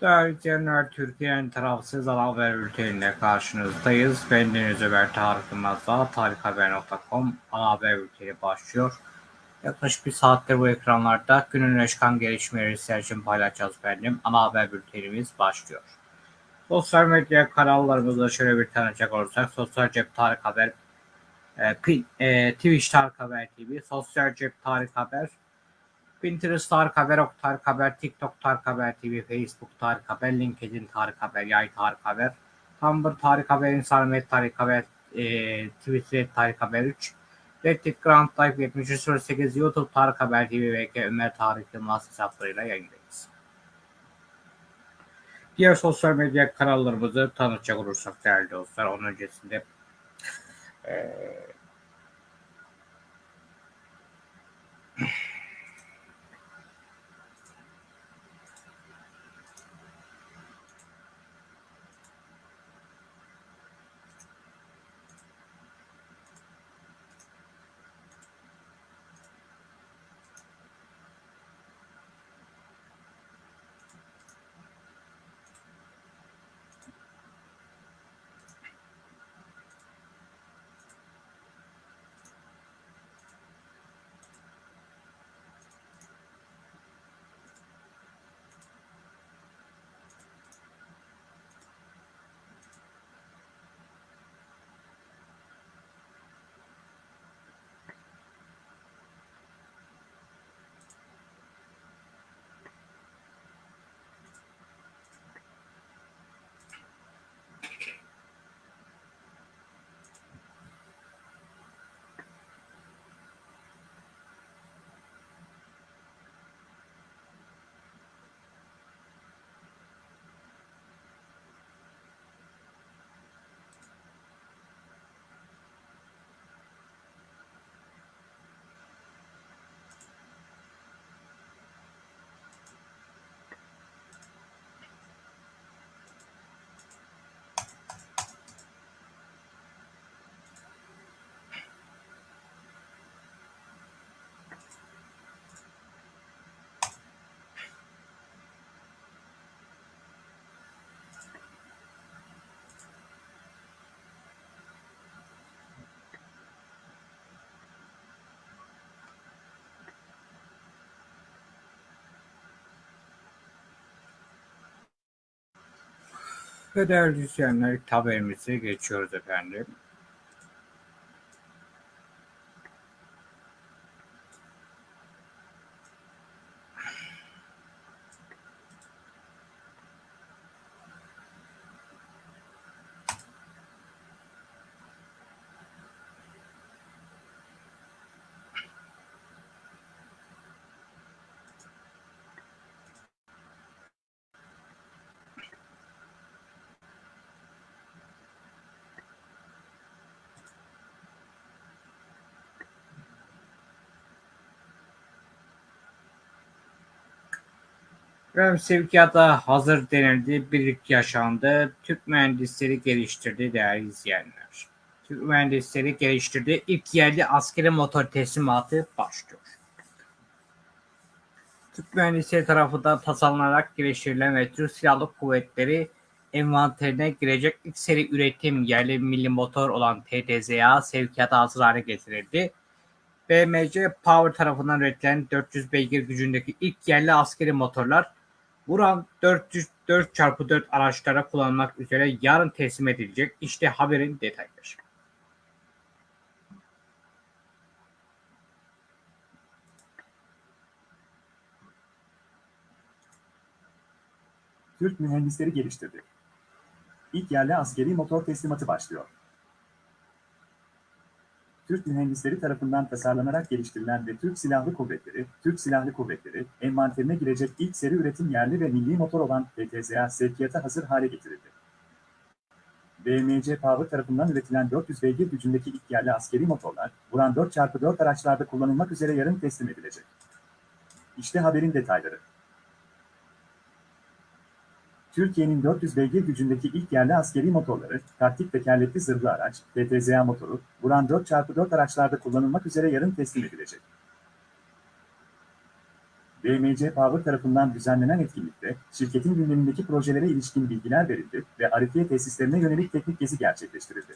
Değerli Türkiye'nin tarafsız ana haber bülteniyle karşınızdayız. Ben Deniz Ömer Tarık Yılmaz'la tarikhaber.com ana haber bülteni başlıyor. Yaklaşık bir saattir bu ekranlarda günün öne çıkan gelişmeleri sizler için paylaşacağız benim. Ana haber bültenimiz başlıyor. Sosyal medya kanallarımızda şöyle bir tanıcak olursak Sosyal Cep Tarık Haber, e, e, Twitch Tarık Haber TV, Sosyal Cep Tarık Haber, Pinterest Tarık Haber, Ok Tarık Haber, TikTok Tarık Haber TV, Facebook Tarık Haber, LinkedIn Tarık Haber, Yay Tarık Haber, Tumblr Tarık Haber, Instagram Tarık Haber, e, Twitter Tarık Haber 3, Reddit Grand Life 7308, YouTube Tarık Haber TV ve Ömer Tarık Yılmaz hesaplarıyla yayındayız. Diğer sosyal medya kanallarımızı tanıtacak olursak değerli dostlar, onun öncesinde e, Ve değerli izleyenler haberimize geçiyoruz efendim. Efendim sevkiyata hazır denildi, birlik yaşandı, Türk mühendisleri geliştirdi değerli izleyenler. Türk mühendisleri geliştirdi, ilk yerli askeri motor teslimatı başlıyor. Türk mühendisleri tarafından tasarlanarak geliştirilen ve Türk Silahlı Kuvvetleri envanterine girecek ilk seri üretim yerli milli motor olan TTZA sevkiyata hazır hale getirildi. BMC Power tarafından üretilen 400 beygir gücündeki ilk yerli askeri motorlar Buran 404x4 araçlara kullanılmak üzere yarın teslim edilecek. İşte haberin detayları. Türk mühendisleri geliştirdi. İlk yerli askeri motor teslimatı başlıyor. Türk mühendisleri tarafından tasarlanarak geliştirilen ve Türk Silahlı Kuvvetleri, Türk Silahlı Kuvvetleri, envanterine girecek ilk seri üretim yerli ve milli motor olan PTZA sevkiyata hazır hale getirildi. BMC Power tarafından üretilen 400 beygir gücündeki ilk yerli askeri motorlar, Buran 4x4 araçlarda kullanılmak üzere yarın teslim edilecek. İşte haberin detayları. Türkiye'nin 400 beygir gücündeki ilk yerli askeri motorları, taktik tekerlekli zırhlı araç, TTZA motoru, Buran 4x4 araçlarda kullanılmak üzere yarın teslim edilecek. BMC Power tarafından düzenlenen etkinlikte, şirketin gündemindeki projelere ilişkin bilgiler verildi ve Arifiye tesislerine yönelik teknik gezi gerçekleştirildi.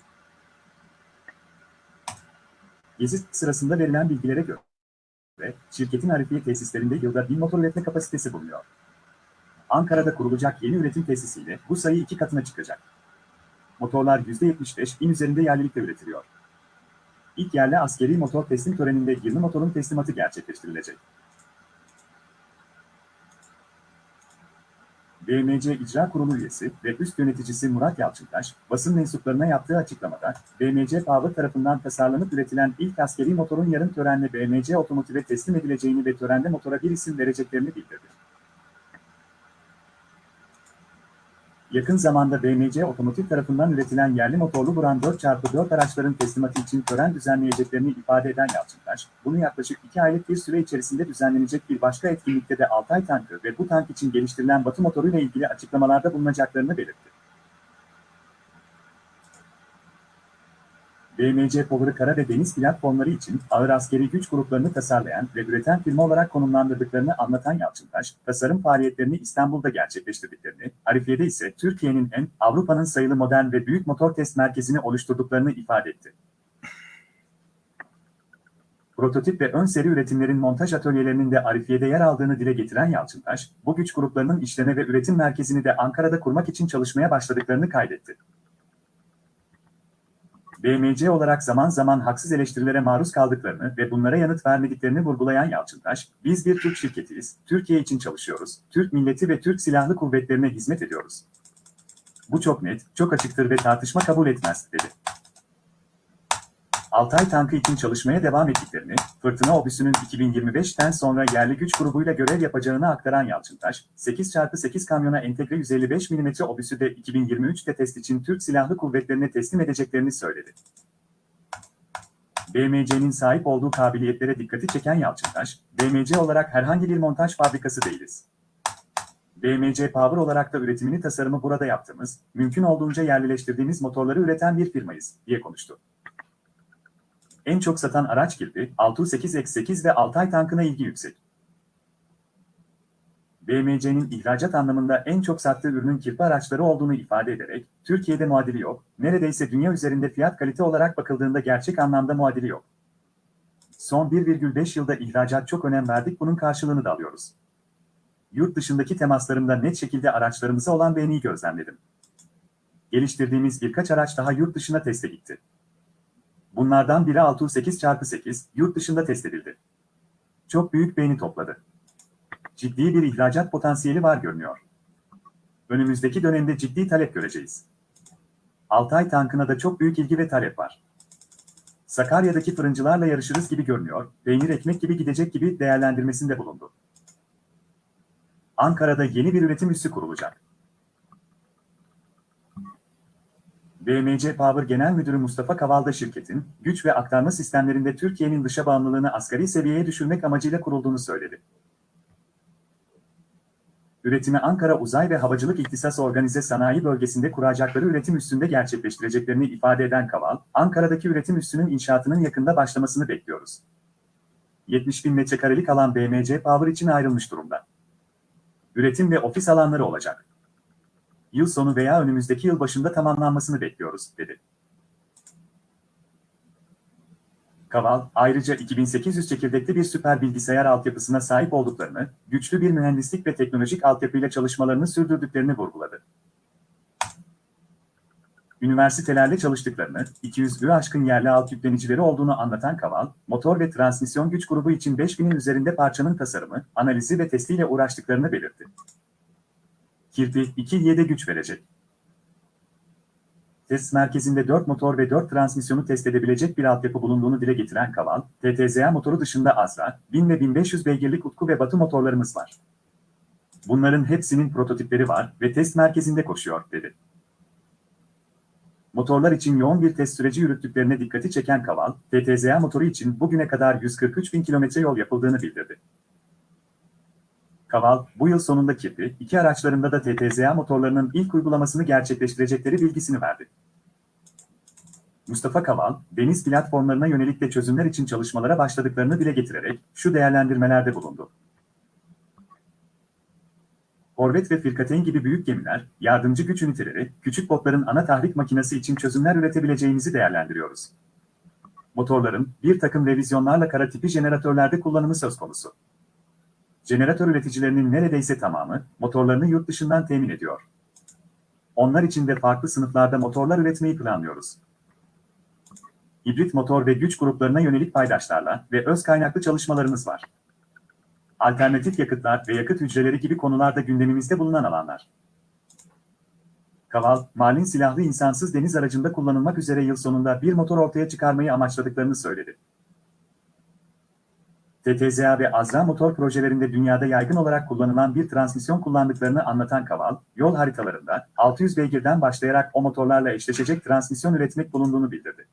Gezi sırasında verilen bilgilere göre, şirketin Arifiye tesislerinde yılda 1000 motor üretme kapasitesi bulunuyor. Ankara'da kurulacak yeni üretim tesisiyle bu sayı iki katına çıkacak. Motorlar %75 bin üzerinde yerlilikte üretiliyor. İlk yerli askeri motor teslim töreninde 20 motorun teslimatı gerçekleştirilecek. BMC İcra Kurulu üyesi ve üst yöneticisi Murat Yalçıntaş, basın mensuplarına yaptığı açıklamada, BMC Power tarafından tasarlanıp üretilen ilk askeri motorun yarın törenle BMC Otomotiv'e teslim edileceğini ve törende motora bir isim vereceklerini bildirdi. Yakın zamanda BMC Otomotiv tarafından üretilen yerli motorlu Buran 4x4 araçların teslimatı için tören düzenleyeceklerini ifade eden Yalçıntaş, bunu yaklaşık 2 aylık bir süre içerisinde düzenlenecek bir başka etkinlikte de Altay tankı ve bu tank için geliştirilen Batı motoruyla ilgili açıklamalarda bulunacaklarını belirtti. BMC Power'ı kara ve deniz platformları için ağır askeri güç gruplarını tasarlayan ve üreten firma olarak konumlandırdıklarını anlatan Yalçıntaş, tasarım faaliyetlerini İstanbul'da gerçekleştirdiklerini, Arifiye'de ise Türkiye'nin en, Avrupa'nın sayılı modern ve büyük motor test merkezini oluşturduklarını ifade etti. Prototip ve ön seri üretimlerin montaj atölyelerinin de Arifiye'de yer aldığını dile getiren Yalçıntaş, bu güç gruplarının işleme ve üretim merkezini de Ankara'da kurmak için çalışmaya başladıklarını kaydetti. BMC olarak zaman zaman haksız eleştirilere maruz kaldıklarını ve bunlara yanıt vermediklerini vurgulayan Yalçıntaş, biz bir Türk şirketiyiz, Türkiye için çalışıyoruz, Türk milleti ve Türk Silahlı Kuvvetlerine hizmet ediyoruz. Bu çok net, çok açıktır ve tartışma kabul etmez, dedi. Altay tankı için çalışmaya devam ettiklerini, Fırtına Obüsü'nün 2025'ten sonra yerli güç grubuyla görev yapacağını aktaran Yalçıntaş, 8x8 kamyona entegre 155 mm obüsü de 2023'te test için Türk Silahlı Kuvvetlerine teslim edeceklerini söyledi. BMC'nin sahip olduğu kabiliyetlere dikkati çeken Yalçıntaş, BMC olarak herhangi bir montaj fabrikası değiliz. BMC Power olarak da üretimini tasarımı burada yaptığımız, mümkün olduğunca yerlileştirdiğimiz motorları üreten bir firmayız, diye konuştu. En çok satan araç girdi, 608X8 ve Altay tankına ilgi yüksek. BMC'nin ihracat anlamında en çok sattığı ürünün kirpi araçları olduğunu ifade ederek, Türkiye'de muadili yok, neredeyse dünya üzerinde fiyat kalite olarak bakıldığında gerçek anlamda muadili yok. Son 1,5 yılda ihracat çok önem verdik, bunun karşılığını da alıyoruz. Yurt dışındaki temaslarımda net şekilde araçlarımıza olan beğeniyi gözlemledim. Geliştirdiğimiz birkaç araç daha yurt dışına teste gitti. Bunlardan biri 608x8 yurt dışında test edildi. Çok büyük beğeni topladı. Ciddi bir ihracat potansiyeli var görünüyor. Önümüzdeki dönemde ciddi talep göreceğiz. Altay tankına da çok büyük ilgi ve talep var. Sakarya'daki fırıncılarla yarışırız gibi görünüyor, peynir ekmek gibi gidecek gibi değerlendirmesinde bulundu. Ankara'da yeni bir üretim üssü kurulacak. BMC Power Genel Müdürü Mustafa Kavalda şirketin, güç ve aktarma sistemlerinde Türkiye'nin dışa bağımlılığını asgari seviyeye düşürmek amacıyla kurulduğunu söyledi. Üretimi Ankara Uzay ve Havacılık İhtisas Organize Sanayi Bölgesi'nde kuracakları üretim üstünde gerçekleştireceklerini ifade eden Kaval, Ankara'daki üretim üssünün inşaatının yakında başlamasını bekliyoruz. 70 bin metrekarelik alan BMC Power için ayrılmış durumda. Üretim ve ofis alanları olacak yıl sonu veya önümüzdeki yıl başında tamamlanmasını bekliyoruz, dedi. Kaval, ayrıca 2800 çekirdekli bir süper bilgisayar altyapısına sahip olduklarını, güçlü bir mühendislik ve teknolojik altyapıyla çalışmalarını sürdürdüklerini vurguladı. Üniversitelerle çalıştıklarını, 200'ü aşkın yerli alt yüklenicileri olduğunu anlatan Kaval, motor ve transmisyon güç grubu için 5000'in üzerinde parçanın tasarımı, analizi ve testiyle uğraştıklarını belirtti. Kirpi 2'ye de güç verecek. Test merkezinde 4 motor ve 4 transmisyonu test edebilecek bir altyapı bulunduğunu dile getiren Kaval, TTZA motoru dışında Azra, 1000 ve 1500 beygirlik Utku ve Batı motorlarımız var. Bunların hepsinin prototipleri var ve test merkezinde koşuyor, dedi. Motorlar için yoğun bir test süreci yürüttüklerine dikkati çeken Kaval, TTZA motoru için bugüne kadar 143 bin kilometre yol yapıldığını bildirdi. Kaval, bu yıl sonunda kirpi, iki araçlarında da TTZA motorlarının ilk uygulamasını gerçekleştirecekleri bilgisini verdi. Mustafa Kaval, deniz platformlarına yönelik de çözümler için çalışmalara başladıklarını dile getirerek şu değerlendirmelerde bulundu. Korvet ve Firkateyn gibi büyük gemiler, yardımcı güç üniteleri, küçük botların ana tahrik makinesi için çözümler üretebileceğimizi değerlendiriyoruz. Motorların bir takım revizyonlarla kara tipi jeneratörlerde kullanımı söz konusu. Jeneratör üreticilerinin neredeyse tamamı motorlarını yurt dışından temin ediyor. Onlar için de farklı sınıflarda motorlar üretmeyi planlıyoruz. Hibrit motor ve güç gruplarına yönelik paydaşlarla ve öz kaynaklı çalışmalarımız var. Alternatif yakıtlar ve yakıt hücreleri gibi konularda gündemimizde bulunan alanlar. Kaval, Mal'in silahlı insansız deniz aracında kullanılmak üzere yıl sonunda bir motor ortaya çıkarmayı amaçladıklarını söyledi. TTZA ve Azra motor projelerinde dünyada yaygın olarak kullanılan bir transmisyon kullandıklarını anlatan Kaval, yol haritalarında 600 beygirden başlayarak o motorlarla eşleşecek transmisyon üretmek bulunduğunu bildirdi.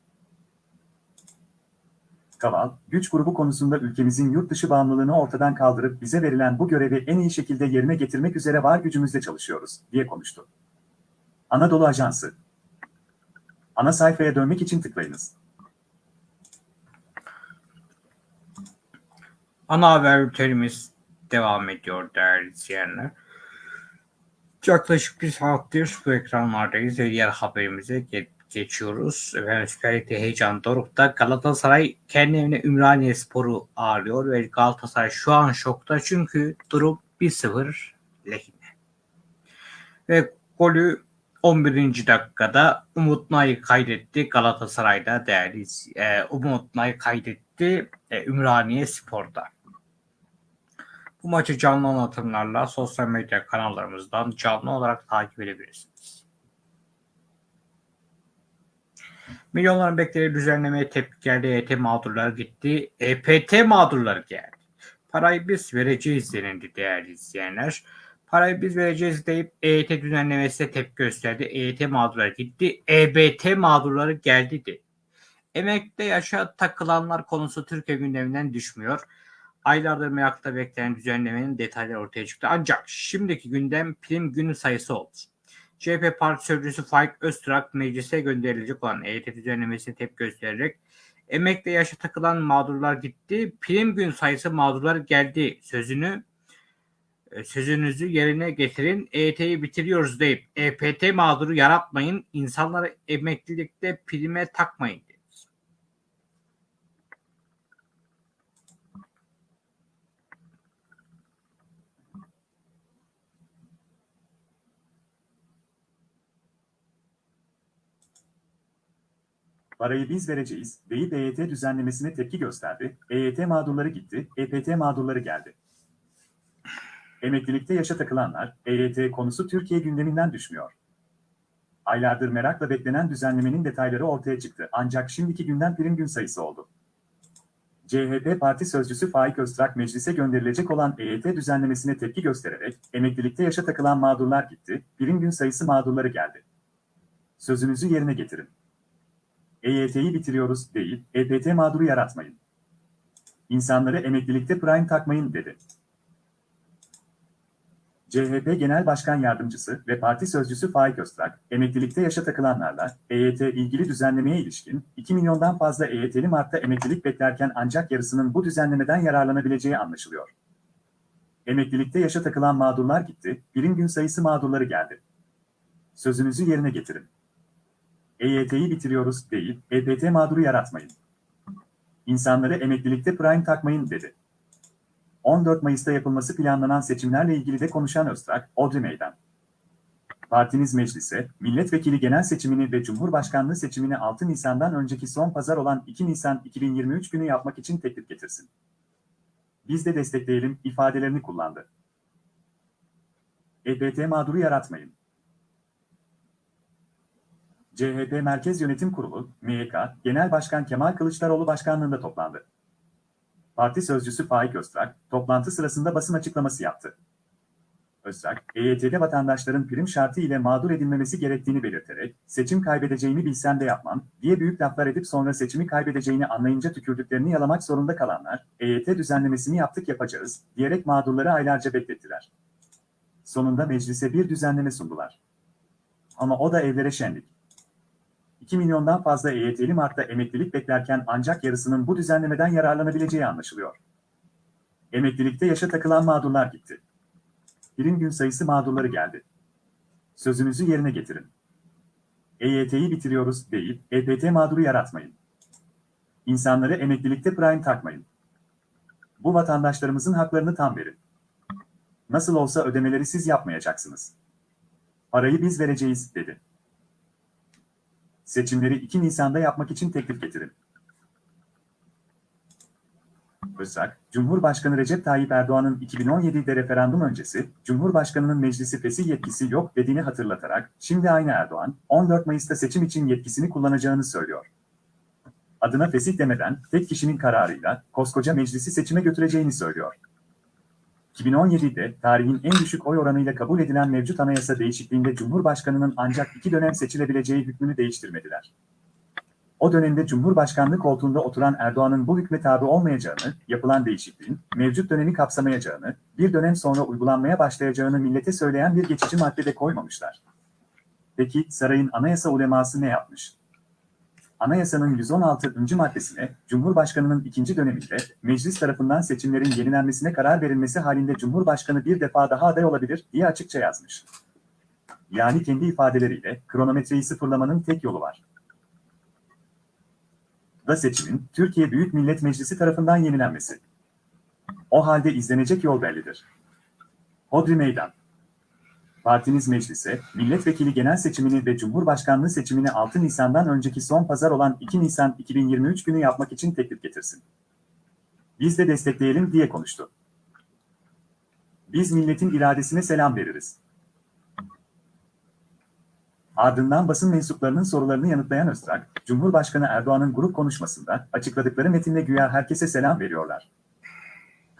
Kaval, güç grubu konusunda ülkemizin yurt dışı bağımlılığını ortadan kaldırıp bize verilen bu görevi en iyi şekilde yerine getirmek üzere var gücümüzle çalışıyoruz, diye konuştu. Anadolu Ajansı Ana sayfaya dönmek için tıklayınız. Ana haber bültenimiz devam ediyor değerli izleyenler. Yaklaşık bir saattir bu ekranlardayız ve diğer haberimize ge- geçiyoruz. Efendim Süper Lig'de heyecan dorukta. Galatasaray kendi evine Ümraniye Spor'u ağırlıyor ve Galatasaray şu an şokta çünkü durum 1-0 lehine. Ve golü 11. dakikada Umut Nay kaydetti Galatasaray'da değerli e, Umut Nay kaydetti e, Ümraniye Spor'da. Bu maçı canlı anlatımlarla sosyal medya kanallarımızdan canlı olarak takip edebilirsiniz. Milyonların beklediği düzenlemeye tepki geldi. EYT mağdurları gitti. EPT mağdurları geldi. Parayı biz vereceğiz denildi değerli izleyenler. Parayı biz vereceğiz deyip EYT düzenlemesine tepki gösterdi. EYT mağdurları gitti. EBT mağdurları geldi de. Emekli yaşa takılanlar konusu Türkiye gündeminden düşmüyor. Aylardır merakla beklenen düzenlemenin detayları ortaya çıktı. Ancak şimdiki gündem prim günü sayısı oldu. CHP Parti Sözcüsü Faik Öztürk meclise gönderilecek olan EYT düzenlemesine tepki göstererek emekli yaşa takılan mağdurlar gitti, prim gün sayısı mağdurlar geldi sözünü e, sözünüzü yerine getirin, EYT'yi bitiriyoruz deyip EPT mağduru yaratmayın, insanları emeklilikte prime takmayın dedi. Parayı biz vereceğiz deyip EYT düzenlemesine tepki gösterdi. EYT mağdurları gitti, EPT mağdurları geldi. Emeklilikte yaşa takılanlar, EYT konusu Türkiye gündeminden düşmüyor. Aylardır merakla beklenen düzenlemenin detayları ortaya çıktı ancak şimdiki günden prim gün sayısı oldu. CHP Parti Sözcüsü Faik Öztrak meclise gönderilecek olan EYT düzenlemesine tepki göstererek emeklilikte yaşa takılan mağdurlar gitti, prim gün sayısı mağdurları geldi. Sözünüzü yerine getirin. EYT'yi bitiriyoruz değil, EPT mağduru yaratmayın. İnsanları emeklilikte prime takmayın dedi. CHP Genel Başkan Yardımcısı ve Parti Sözcüsü Faik Öztrak, emeklilikte yaşa takılanlarla EYT ilgili düzenlemeye ilişkin 2 milyondan fazla EYT'li Mart'ta emeklilik beklerken ancak yarısının bu düzenlemeden yararlanabileceği anlaşılıyor. Emeklilikte yaşa takılan mağdurlar gitti, birim gün sayısı mağdurları geldi. Sözünüzü yerine getirin. EYT'yi bitiriyoruz değil, EPT mağduru yaratmayın. İnsanları emeklilikte prime takmayın dedi. 14 Mayıs'ta yapılması planlanan seçimlerle ilgili de konuşan Öztrak, Odri Meydan. Partiniz meclise, milletvekili genel seçimini ve cumhurbaşkanlığı seçimini 6 Nisan'dan önceki son pazar olan 2 Nisan 2023 günü yapmak için teklif getirsin. Biz de destekleyelim ifadelerini kullandı. EPT mağduru yaratmayın. CHP Merkez Yönetim Kurulu, MYK, Genel Başkan Kemal Kılıçdaroğlu başkanlığında toplandı. Parti sözcüsü Faik Öztrak, toplantı sırasında basın açıklaması yaptı. Öztrak, EYT'de vatandaşların prim şartı ile mağdur edilmemesi gerektiğini belirterek, seçim kaybedeceğimi bilsem de yapmam, diye büyük laflar edip sonra seçimi kaybedeceğini anlayınca tükürdüklerini yalamak zorunda kalanlar, EYT düzenlemesini yaptık yapacağız, diyerek mağdurları aylarca beklettiler. Sonunda meclise bir düzenleme sundular. Ama o da evlere şenlik. 2 milyondan fazla EYT'li Mart'ta emeklilik beklerken ancak yarısının bu düzenlemeden yararlanabileceği anlaşılıyor. Emeklilikte yaşa takılan mağdurlar gitti. Prim gün sayısı mağdurları geldi. Sözünüzü yerine getirin. EYT'yi bitiriyoruz deyip EPT mağduru yaratmayın. İnsanları emeklilikte prime takmayın. Bu vatandaşlarımızın haklarını tam verin. Nasıl olsa ödemeleri siz yapmayacaksınız. Parayı biz vereceğiz, dedi. Seçimleri 2 Nisan'da yapmak için teklif getirin. Özsak, Cumhurbaşkanı Recep Tayyip Erdoğan'ın 2017'de referandum öncesi, Cumhurbaşkanı'nın meclisi fesih yetkisi yok dediğini hatırlatarak, şimdi aynı Erdoğan, 14 Mayıs'ta seçim için yetkisini kullanacağını söylüyor. Adına fesih demeden, tek kişinin kararıyla, koskoca meclisi seçime götüreceğini söylüyor. 2017'de tarihin en düşük oy oranıyla kabul edilen mevcut anayasa değişikliğinde Cumhurbaşkanı'nın ancak iki dönem seçilebileceği hükmünü değiştirmediler. O dönemde Cumhurbaşkanlığı koltuğunda oturan Erdoğan'ın bu hükme tabi olmayacağını, yapılan değişikliğin mevcut dönemi kapsamayacağını, bir dönem sonra uygulanmaya başlayacağını millete söyleyen bir geçici maddede koymamışlar. Peki sarayın anayasa uleması ne yapmış? Anayasanın 116. maddesine, Cumhurbaşkanı'nın ikinci döneminde meclis tarafından seçimlerin yenilenmesine karar verilmesi halinde Cumhurbaşkanı bir defa daha aday olabilir diye açıkça yazmış. Yani kendi ifadeleriyle kronometreyi sıfırlamanın tek yolu var. Da seçimin Türkiye Büyük Millet Meclisi tarafından yenilenmesi. O halde izlenecek yol bellidir. Hodri Meydan Partiniz meclise, milletvekili genel seçimini ve cumhurbaşkanlığı seçimini 6 Nisan'dan önceki son pazar olan 2 Nisan 2023 günü yapmak için teklif getirsin. Biz de destekleyelim diye konuştu. Biz milletin iradesine selam veririz. Ardından basın mensuplarının sorularını yanıtlayan Öztrak, Cumhurbaşkanı Erdoğan'ın grup konuşmasında açıkladıkları metinde güya herkese selam veriyorlar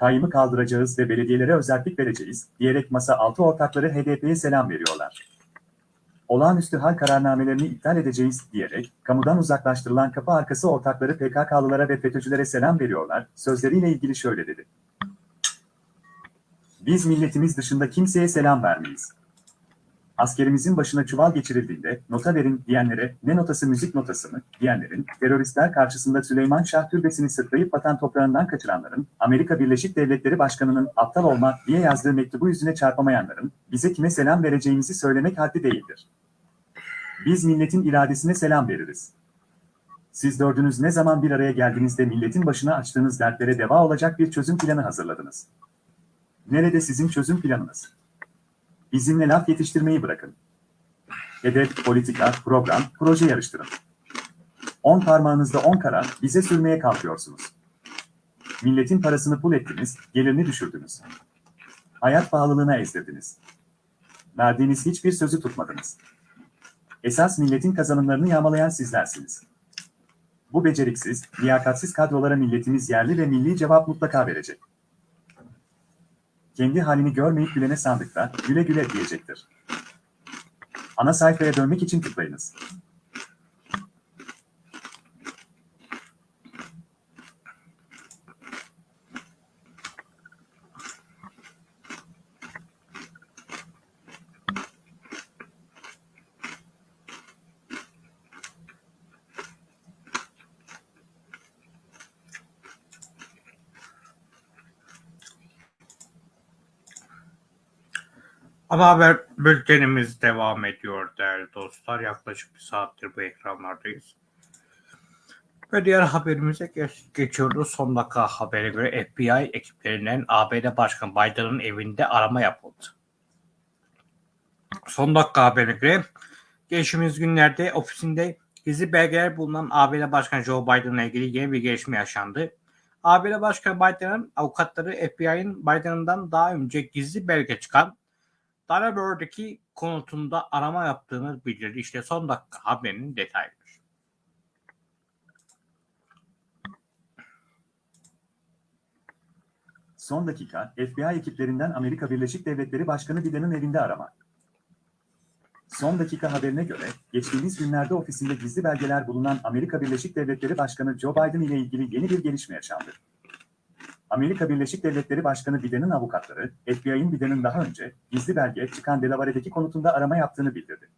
kayyımı kaldıracağız ve belediyelere özellik vereceğiz, diyerek masa altı ortakları HDP'ye selam veriyorlar. Olağanüstü hal kararnamelerini iptal edeceğiz diyerek, kamudan uzaklaştırılan kapı arkası ortakları PKK'lılara ve FETÖ'cülere selam veriyorlar, sözleriyle ilgili şöyle dedi. Biz milletimiz dışında kimseye selam vermeyiz. Askerimizin başına çuval geçirildiğinde nota verin diyenlere ne notası müzik notası mı diyenlerin, teröristler karşısında Süleyman Şah türbesini sırtlayıp vatan toprağından kaçıranların, Amerika Birleşik Devletleri Başkanı'nın aptal olma diye yazdığı mektubu yüzüne çarpamayanların, bize kime selam vereceğimizi söylemek haddi değildir. Biz milletin iradesine selam veririz. Siz dördünüz ne zaman bir araya geldiğinizde milletin başına açtığınız dertlere deva olacak bir çözüm planı hazırladınız. Nerede sizin çözüm planınız? Bizimle laf yetiştirmeyi bırakın. Hedef, politika, program, proje yarıştırın. On parmağınızda on kara bize sürmeye kalkıyorsunuz. Milletin parasını pul ettiniz, gelirini düşürdünüz. Hayat pahalılığına ezdirdiniz. Verdiğiniz hiçbir sözü tutmadınız. Esas milletin kazanımlarını yağmalayan sizlersiniz. Bu beceriksiz, liyakatsiz kadrolara milletimiz yerli ve milli cevap mutlaka verecek kendi halini görmeyip gülene sandıkta güle güle diyecektir. Ana sayfaya dönmek için tıklayınız. Ana haber bültenimiz devam ediyor değerli dostlar. Yaklaşık bir saattir bu ekranlardayız. Ve diğer haberimize geç, geçiyoruz. Son dakika habere göre FBI ekiplerinden ABD Başkanı Biden'ın evinde arama yapıldı. Son dakika haberine göre geçtiğimiz günlerde ofisinde gizli belgeler bulunan ABD Başkanı Joe Biden'la ilgili yeni bir gelişme yaşandı. ABD Başkanı Biden'ın avukatları FBI'nin Biden'dan daha önce gizli belge çıkan Dalaware'daki konutunda arama yaptığını bildirdi. İşte son dakika haberinin detayları. Son dakika, FBI ekiplerinden Amerika Birleşik Devletleri Başkanı Biden'ın evinde arama. Son dakika haberine göre, geçtiğimiz günlerde ofisinde gizli belgeler bulunan Amerika Birleşik Devletleri Başkanı Joe Biden ile ilgili yeni bir gelişme yaşandı. Amerika Birleşik Devletleri Başkanı Biden'in avukatları, FBI'nin Biden'in daha önce gizli belge çıkan Delaware'deki konutunda arama yaptığını bildirdi.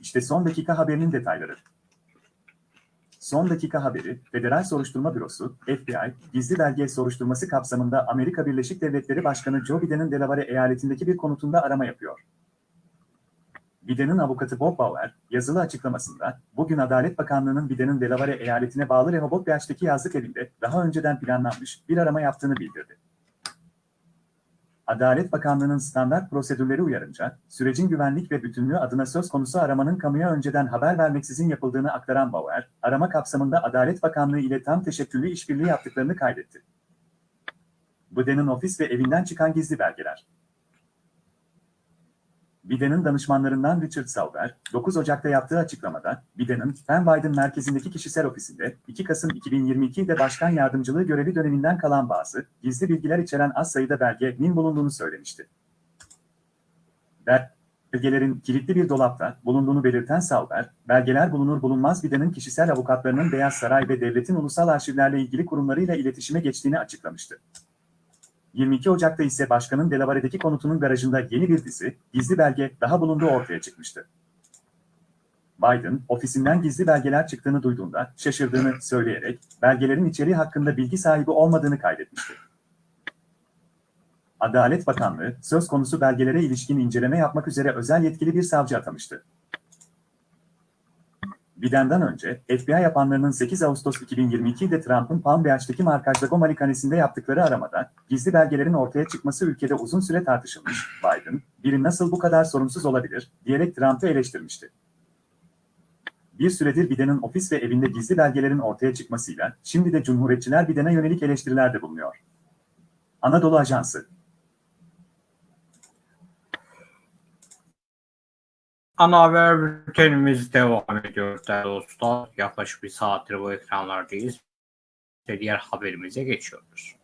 İşte son dakika haberinin detayları. Son dakika haberi, Federal Soruşturma Bürosu, FBI, gizli belge soruşturması kapsamında Amerika Birleşik Devletleri Başkanı Joe Biden'ın Delaware eyaletindeki bir konutunda arama yapıyor. Biden'ın avukatı Bob Bauer, yazılı açıklamasında, bugün Adalet Bakanlığı'nın Biden'ın Delaware eyaletine bağlı Rehoboth Beach'teki yazlık evinde daha önceden planlanmış bir arama yaptığını bildirdi. Adalet Bakanlığı'nın standart prosedürleri uyarınca, sürecin güvenlik ve bütünlüğü adına söz konusu aramanın kamuya önceden haber vermeksizin yapıldığını aktaran Bauer, arama kapsamında Adalet Bakanlığı ile tam teşekküllü işbirliği yaptıklarını kaydetti. Biden'ın ofis ve evinden çıkan gizli belgeler. Biden'ın danışmanlarından Richard Sauber, 9 Ocak'ta yaptığı açıklamada, Biden'ın Penn Biden merkezindeki kişisel ofisinde 2 Kasım 2022'de başkan yardımcılığı görevi döneminden kalan bazı gizli bilgiler içeren az sayıda belgenin bulunduğunu söylemişti. Belgelerin kilitli bir dolapta bulunduğunu belirten Sauber, belgeler bulunur bulunmaz Biden'ın kişisel avukatlarının Beyaz Saray ve devletin ulusal arşivlerle ilgili kurumlarıyla iletişime geçtiğini açıklamıştı. 22 Ocak'ta ise başkanın Delaware'deki konutunun garajında yeni bir dizi, gizli belge daha bulunduğu ortaya çıkmıştı. Biden, ofisinden gizli belgeler çıktığını duyduğunda şaşırdığını söyleyerek belgelerin içeriği hakkında bilgi sahibi olmadığını kaydetmişti. Adalet Bakanlığı, söz konusu belgelere ilişkin inceleme yapmak üzere özel yetkili bir savcı atamıştı. Biden'den önce, FBI yapanlarının 8 Ağustos 2022'de Trump'ın Palm Beach'teki Markajlago malikanesinde yaptıkları aramada, gizli belgelerin ortaya çıkması ülkede uzun süre tartışılmış. Biden, biri nasıl bu kadar sorumsuz olabilir, diyerek Trump'ı eleştirmişti. Bir süredir Biden'ın ofis ve evinde gizli belgelerin ortaya çıkmasıyla, şimdi de Cumhuriyetçiler Biden'e yönelik eleştirilerde bulunuyor. Anadolu Ajansı Ana haber bültenimiz devam ediyor değerli dostlar. Yaklaşık bir saattir bu ekranlardayız. Ve diğer haberimize geçiyoruz.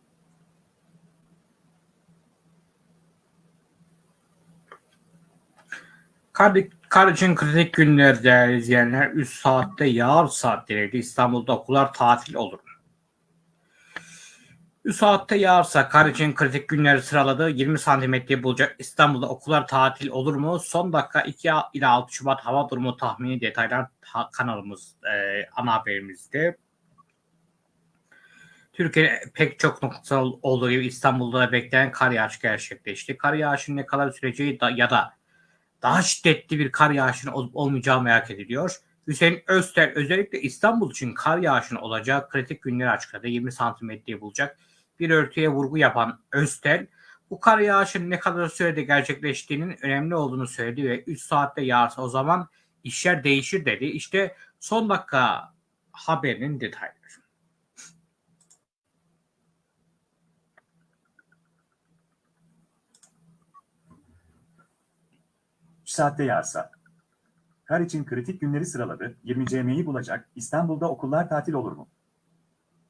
Kar, için kritik günler değerli izleyenler. Üst saatte yağar saatlerinde İstanbul'da okullar tatil olur. Üst saatte yağarsa kar için kritik günleri sıraladı. 20 santimetre bulacak İstanbul'da okullar tatil olur mu? Son dakika 2 ila 6 Şubat hava durumu tahmini detaylar kanalımız e, ana haberimizde. Türkiye'de pek çok noktada olduğu gibi İstanbul'da da beklenen kar yağışı gerçekleşti. Kar yağışının ne kadar süreceği da, ya da daha şiddetli bir kar yağışının olup olmayacağı merak ediliyor. Hüseyin Özter özellikle İstanbul için kar yağışının olacağı kritik günleri açıkladı. 20 santimetreyi bulacak bir örtüye vurgu yapan Öztel, bu kar yağışının ne kadar sürede gerçekleştiğinin önemli olduğunu söyledi ve 3 saatte yağarsa o zaman işler değişir dedi. İşte son dakika haberinin detayları. saatte yağsa. Kar için kritik günleri sıraladı, 20 CM'yi bulacak, İstanbul'da okullar tatil olur mu?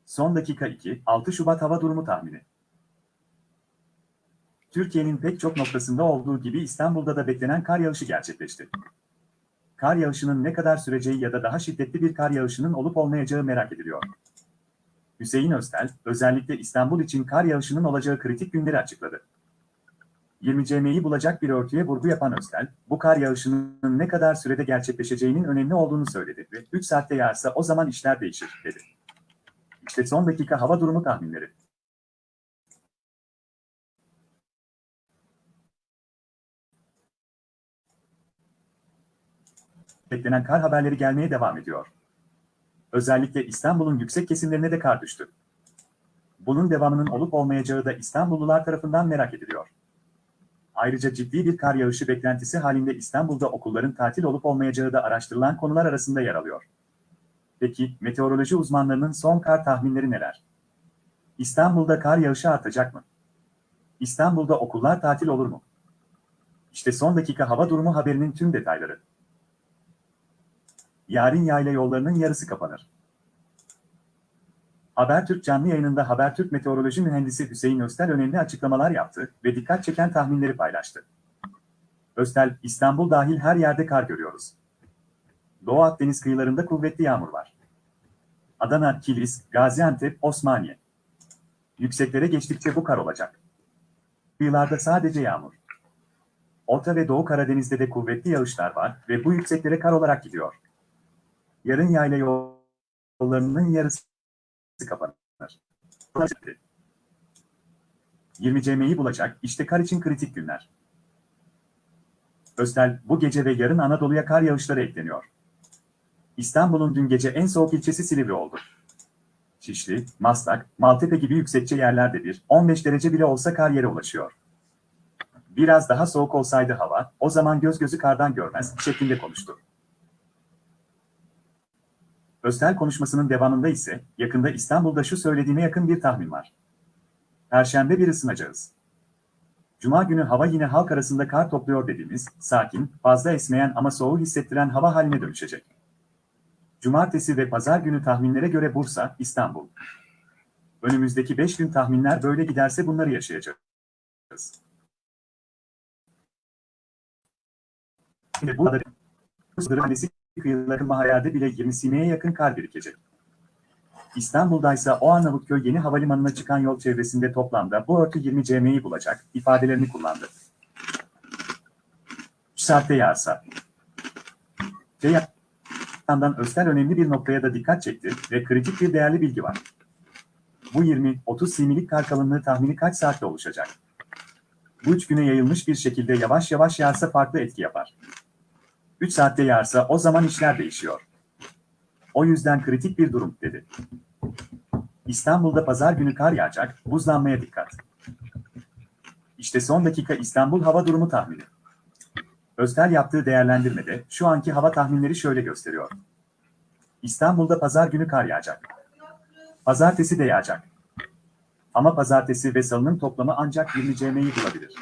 Son dakika 2, 6 Şubat hava durumu tahmini. Türkiye'nin pek çok noktasında olduğu gibi İstanbul'da da beklenen kar yağışı gerçekleşti. Kar yağışının ne kadar süreceği ya da daha şiddetli bir kar yağışının olup olmayacağı merak ediliyor. Hüseyin Öztel, özellikle İstanbul için kar yağışının olacağı kritik günleri açıkladı. 20 CM'yi bulacak bir örtüye vurgu yapan Öztel, bu kar yağışının ne kadar sürede gerçekleşeceğinin önemli olduğunu söyledi ve 3 saatte yağarsa o zaman işler değişir, dedi. İşte son dakika hava durumu tahminleri. Beklenen kar haberleri gelmeye devam ediyor. Özellikle İstanbul'un yüksek kesimlerine de kar düştü. Bunun devamının olup olmayacağı da İstanbullular tarafından merak ediliyor. Ayrıca ciddi bir kar yağışı beklentisi halinde İstanbul'da okulların tatil olup olmayacağı da araştırılan konular arasında yer alıyor. Peki, meteoroloji uzmanlarının son kar tahminleri neler? İstanbul'da kar yağışı artacak mı? İstanbul'da okullar tatil olur mu? İşte son dakika hava durumu haberinin tüm detayları. Yarın yayla yollarının yarısı kapanır. Habertürk canlı yayınında Habertürk Meteoroloji Mühendisi Hüseyin Öztel önemli açıklamalar yaptı ve dikkat çeken tahminleri paylaştı. Öztel, İstanbul dahil her yerde kar görüyoruz. Doğu Akdeniz kıyılarında kuvvetli yağmur var. Adana, Kilis, Gaziantep, Osmaniye. Yükseklere geçtikçe bu kar olacak. Kıyılarda sadece yağmur. Orta ve Doğu Karadeniz'de de kuvvetli yağışlar var ve bu yükseklere kar olarak gidiyor. Yarın yayla yol yollarının yarısı kapanır. 20 CM'yi bulacak, işte kar için kritik günler. Östel, bu gece ve yarın Anadolu'ya kar yağışları ekleniyor. İstanbul'un dün gece en soğuk ilçesi Silivri oldu. Şişli, Maslak, Maltepe gibi yüksekçe yerlerde bir 15 derece bile olsa kar yere ulaşıyor. Biraz daha soğuk olsaydı hava, o zaman göz gözü kardan görmez şeklinde konuştu. Östel konuşmasının devamında ise yakında İstanbul'da şu söylediğine yakın bir tahmin var. Perşembe bir ısınacağız. Cuma günü hava yine halk arasında kar topluyor dediğimiz, sakin, fazla esmeyen ama soğuğu hissettiren hava haline dönüşecek. Cumartesi ve pazar günü tahminlere göre Bursa, İstanbul. Önümüzdeki 5 gün tahminler böyle giderse bunları yaşayacağız. Şimdi bu Kırıkhanesi kıyıları mahallelerde bile 20 sineye yakın kar birikecek. İstanbul'daysa o Arnavutköy yeni havalimanına çıkan yol çevresinde toplamda bu örtü 20 CM'yi bulacak ifadelerini kullandı. Şu saatte yağsa. C yandan Östel önemli bir noktaya da dikkat çekti ve kritik bir değerli bilgi var. Bu 20-30 similik kar kalınlığı tahmini kaç saatte oluşacak? Bu üç güne yayılmış bir şekilde yavaş yavaş yağsa farklı etki yapar. 3 saatte yağarsa o zaman işler değişiyor. O yüzden kritik bir durum, dedi. İstanbul'da pazar günü kar yağacak, buzlanmaya dikkat. İşte son dakika İstanbul hava durumu tahmini. Öztel yaptığı değerlendirmede şu anki hava tahminleri şöyle gösteriyor. İstanbul'da pazar günü kar yağacak. Pazartesi de yağacak. Ama pazartesi ve salının toplamı ancak 20 CM'yi bulabilir.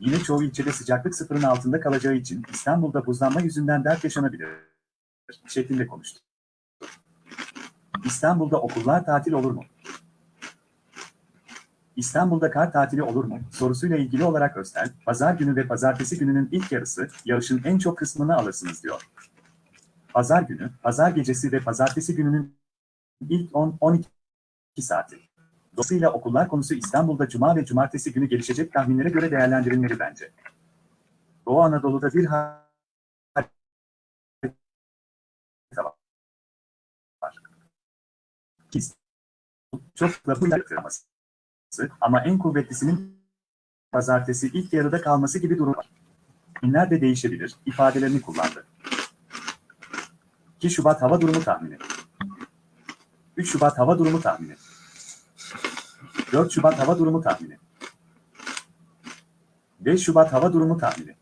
Yine çoğu ilçede sıcaklık sıfırın altında kalacağı için İstanbul'da buzlanma yüzünden dert yaşanabilir şeklinde konuştu. İstanbul'da okullar tatil olur mu? İstanbul'da kar tatili olur mu? sorusuyla ilgili olarak Östel, pazar günü ve pazartesi gününün ilk yarısı, yarışın en çok kısmını alırsınız diyor. Pazar günü, pazar gecesi ve pazartesi gününün ilk 10-12 saati. Dolayısıyla okullar konusu İstanbul'da cuma ve cumartesi günü gelişecek tahminlere göre değerlendirilmeli bence. Doğu Anadolu'da bir harita var. Çok lafı yaptırması. Ama en kuvvetlisinin pazartesi ilk yarıda kalması gibi durum var. Günler de değişebilir, ifadelerini kullandı. 2 Şubat hava durumu tahmini. 3 Şubat hava durumu tahmini. 4 Şubat hava durumu tahmini. 5 Şubat hava durumu tahmini.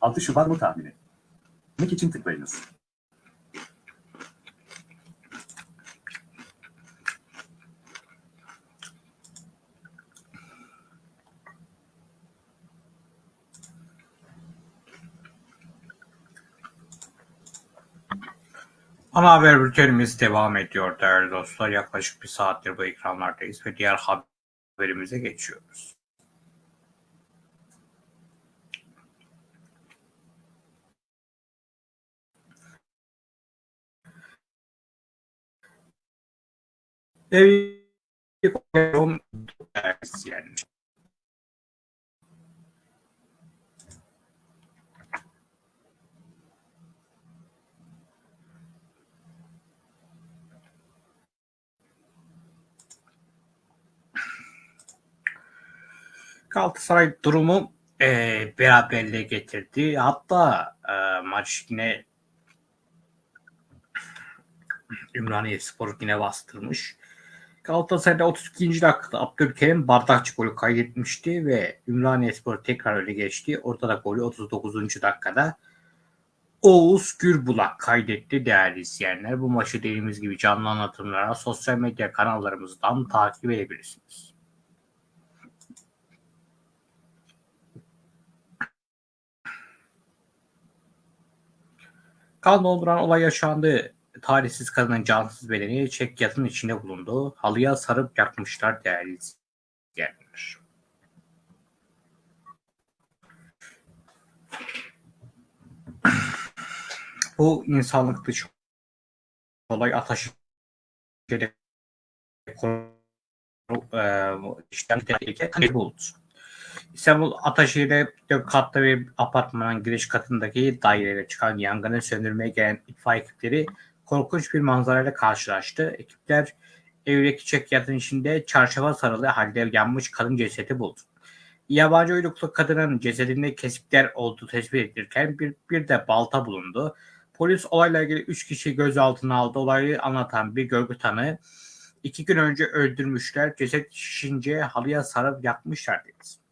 Altı Şubat mı tahmini? Mek için tıklayınız. Ana haber bültenimiz devam ediyor değerli dostlar. Yaklaşık bir saattir bu ekranlardayız ve diğer haberimize geçiyoruz. Evi. Galatasaray durumu e, beraberliğe getirdi. Hatta e, maç yine Ümraniye Spor yine bastırmış. Galatasaray'da 32. dakikada Abdülkerim bardakçı golü kaydetmişti ve Ümraniye Spor tekrar öyle geçti. Ortada golü 39. dakikada Oğuz Gürbulak kaydetti değerli izleyenler. Bu maçı dediğimiz gibi canlı anlatımlara sosyal medya kanallarımızdan takip edebilirsiniz. Kan dolduran olay yaşandı. Talihsiz kadının cansız bedeni çek yatın içinde bulundu. Halıya sarıp yakmışlar değerli izleyenler. Bu insanlık dışı olay Ataşehir'de işten tehlike buldu. İstanbul Ataşehir'de dört katlı bir apartmanın giriş katındaki dairede çıkan yangını söndürmeye gelen itfaiye ekipleri korkunç bir manzarayla karşılaştı. Ekipler evdeki çekyatın içinde çarşafa sarılı halde yanmış kadın cesedi buldu. Yabancı uyruklu kadının cesedinde kesikler olduğu tespit edilirken bir, bir de balta bulundu. Polis olayla ilgili 3 kişi gözaltına aldı. Olayı anlatan bir görgü tanığı iki gün önce öldürmüşler. Ceset şişince halıya sarıp yakmışlar dedi.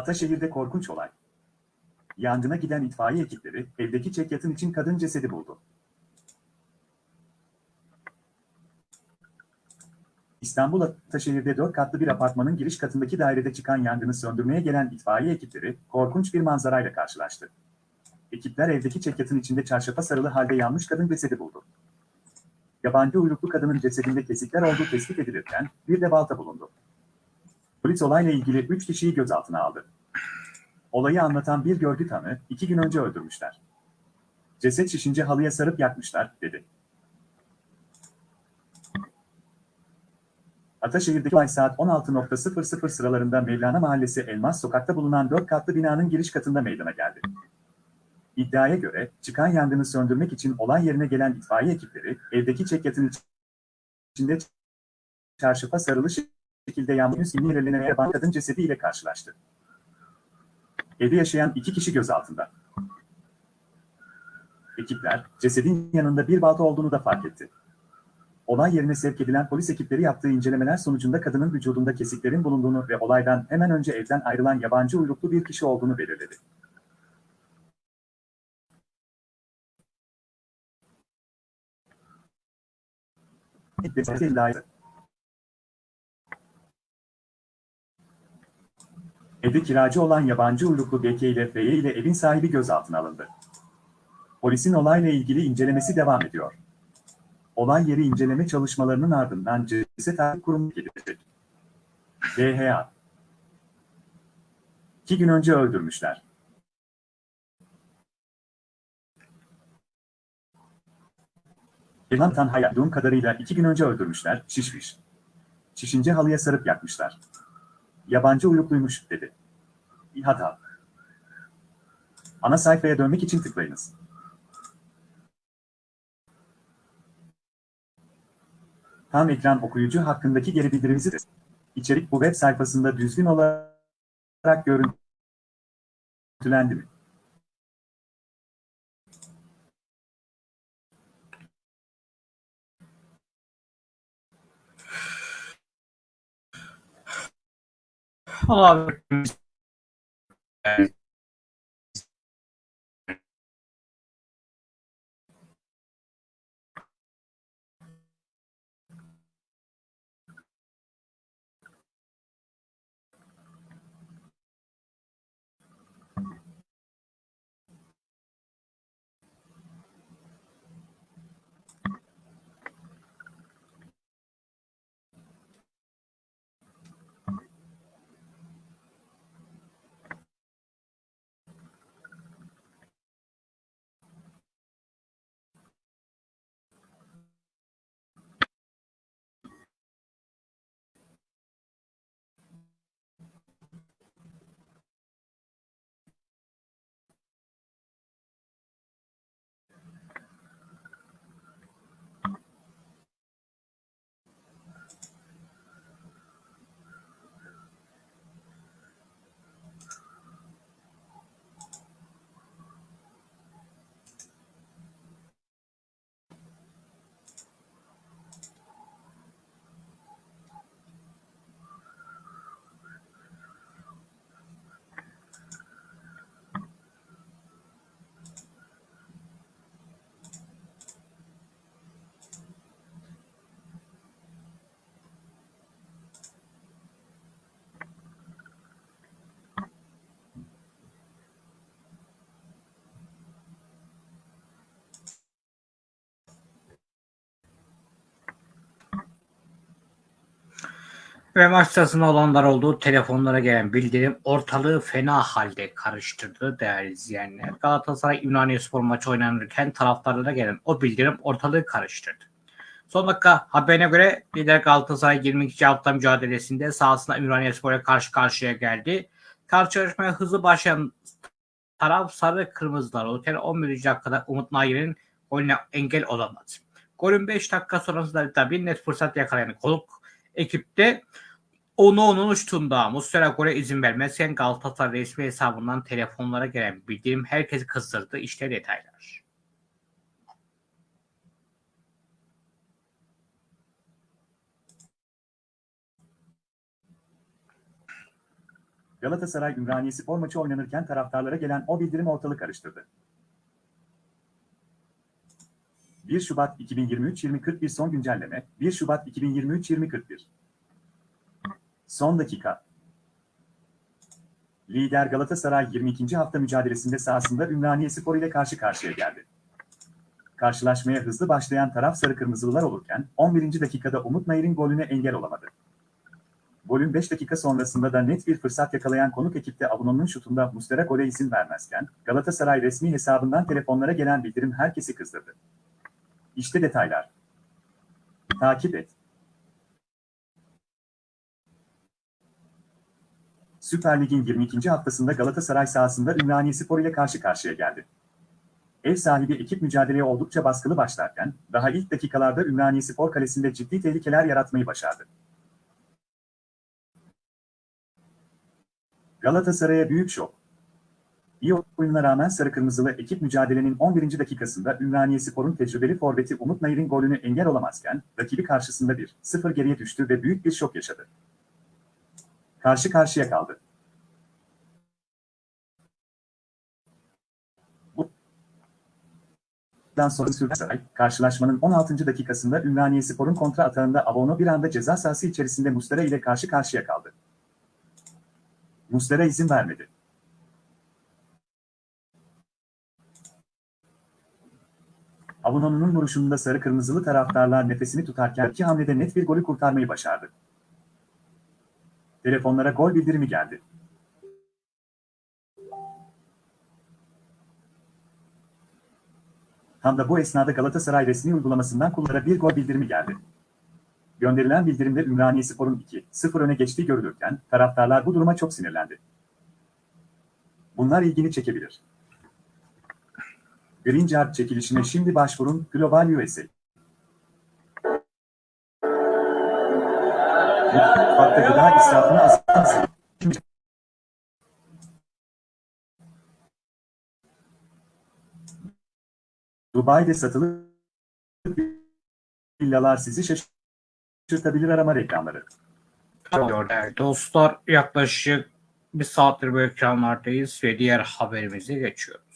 Ataşehir'de korkunç olay. Yangına giden itfaiye ekipleri evdeki çekyatın için kadın cesedi buldu. İstanbul Ataşehir'de dört katlı bir apartmanın giriş katındaki dairede çıkan yangını söndürmeye gelen itfaiye ekipleri korkunç bir manzarayla karşılaştı. Ekipler evdeki çekyatın içinde çarşafa sarılı halde yanmış kadın cesedi buldu. Yabancı uyruklu kadının cesedinde kesikler olduğu tespit edilirken bir de balta bulundu. Polis olayla ilgili 3 kişiyi gözaltına aldı. Olayı anlatan bir görgü tanığı iki gün önce öldürmüşler. Ceset şişince halıya sarıp yakmışlar, dedi. Ataşehir'deki olay saat 16.00 sıralarında Mevlana Mahallesi Elmas Sokak'ta bulunan 4 katlı binanın giriş katında meydana geldi. İddiaya göre çıkan yangını söndürmek için olay yerine gelen itfaiye ekipleri evdeki çekyatın içinde çarşafa sarılı şekilde yanmış sinirlerine yaban kadın cesediyle karşılaştı. Evde yaşayan iki kişi gözaltında. Ekipler, cesedin yanında bir balta olduğunu da fark etti. Olay yerine sevk edilen polis ekipleri yaptığı incelemeler sonucunda kadının vücudunda kesiklerin bulunduğunu ve olaydan hemen önce evden ayrılan yabancı uyruklu bir kişi olduğunu belirledi. Evde kiracı olan yabancı uyruklu BK ile FY ile evin sahibi gözaltına alındı. Polisin olayla ilgili incelemesi devam ediyor. Olay yeri inceleme çalışmalarının ardından ceset takip kurumu gelecek. DHA. İki gün önce öldürmüşler. Elan Tanhaya duyduğum kadarıyla iki gün önce öldürmüşler, şişmiş. Şişince halıya sarıp yakmışlar. Yabancı uyrukluymuş, dedi. İHATA. Ana sayfaya dönmek için tıklayınız. Tam ekran okuyucu hakkındaki geri bildirimimizi de. İçerik bu web sayfasında düzgün olarak görüntülendi mi? Abi. Ve maç sırasında olanlar olduğu telefonlara gelen bildirim ortalığı fena halde karıştırdı değerli izleyenler. Galatasaray Ümraniye maçı oynanırken taraftarlara gelen o bildirim ortalığı karıştırdı. Son dakika haberine göre lider Galatasaray 22. hafta mücadelesinde sahasında Ümraniye Spor'a karşı karşıya geldi. Karşılaşmaya hızlı başlayan taraf sarı kırmızılar olurken 11. dakikada Umut Nayir'in golüne engel olamadı. Golün 5 dakika sonrasında da bir net fırsat yakalayan konuk ekipte onu onun uçtuğunda Muslera gole izin vermezken Galatasaray resmi hesabından telefonlara gelen bildirim herkesi kızdırdı. İşte detaylar. Galatasaray Ümraniye Spor maçı oynanırken taraftarlara gelen o bildirim ortalık karıştırdı. 1 Şubat 2023-2041 son güncelleme 1 Şubat 2023-2041 Son dakika Lider Galatasaray 22. hafta mücadelesinde sahasında Ümraniye Spor ile karşı karşıya geldi. Karşılaşmaya hızlı başlayan taraf sarı kırmızılılar olurken 11. dakikada Umut Nayır'ın golüne engel olamadı. Golün 5 dakika sonrasında da net bir fırsat yakalayan konuk ekipte Abunon'un şutunda Muslera gole izin vermezken Galatasaray resmi hesabından telefonlara gelen bildirim herkesi kızdırdı. İşte detaylar. Takip et. Süper Lig'in 22. haftasında Galatasaray sahasında Ümraniye Spor ile karşı karşıya geldi. Ev sahibi ekip mücadeleye oldukça baskılı başlarken, daha ilk dakikalarda Ümraniye Spor kalesinde ciddi tehlikeler yaratmayı başardı. Galatasaray'a büyük şok. İyi oyununa rağmen sarı kırmızılı ekip mücadelenin 11. dakikasında Ümraniye Spor'un tecrübeli forveti Umut Nayır'ın golünü engel olamazken, rakibi karşısında 1-0 geriye düştü ve büyük bir şok yaşadı. Karşı karşıya kaldı. Bundan sonra Sürsaray, karşılaşmanın 16. dakikasında Ümraniye Spor'un kontra atağında Abono bir anda ceza sahası içerisinde Mustera ile karşı karşıya kaldı. Muslera izin vermedi. Abuno'nun vuruşunda sarı kırmızılı taraftarlar nefesini tutarken iki hamlede net bir golü kurtarmayı başardı. Telefonlara gol bildirimi geldi. Tam da bu esnada Galatasaray resmi uygulamasından kullara bir gol bildirimi geldi. Gönderilen bildirimde Ümraniye Spor'un 2-0 öne geçtiği görülürken taraftarlar bu duruma çok sinirlendi. Bunlar ilgini çekebilir. Green Card çekilişine şimdi başvurun Global USA. Mutfakta gıda israfını azaltın. Dubai'de satılık villalar sizi şaşırtabilir arama reklamları. Değerli dostlar yaklaşık bir saattir bu ekranlardayız ve diğer haberimize geçiyoruz.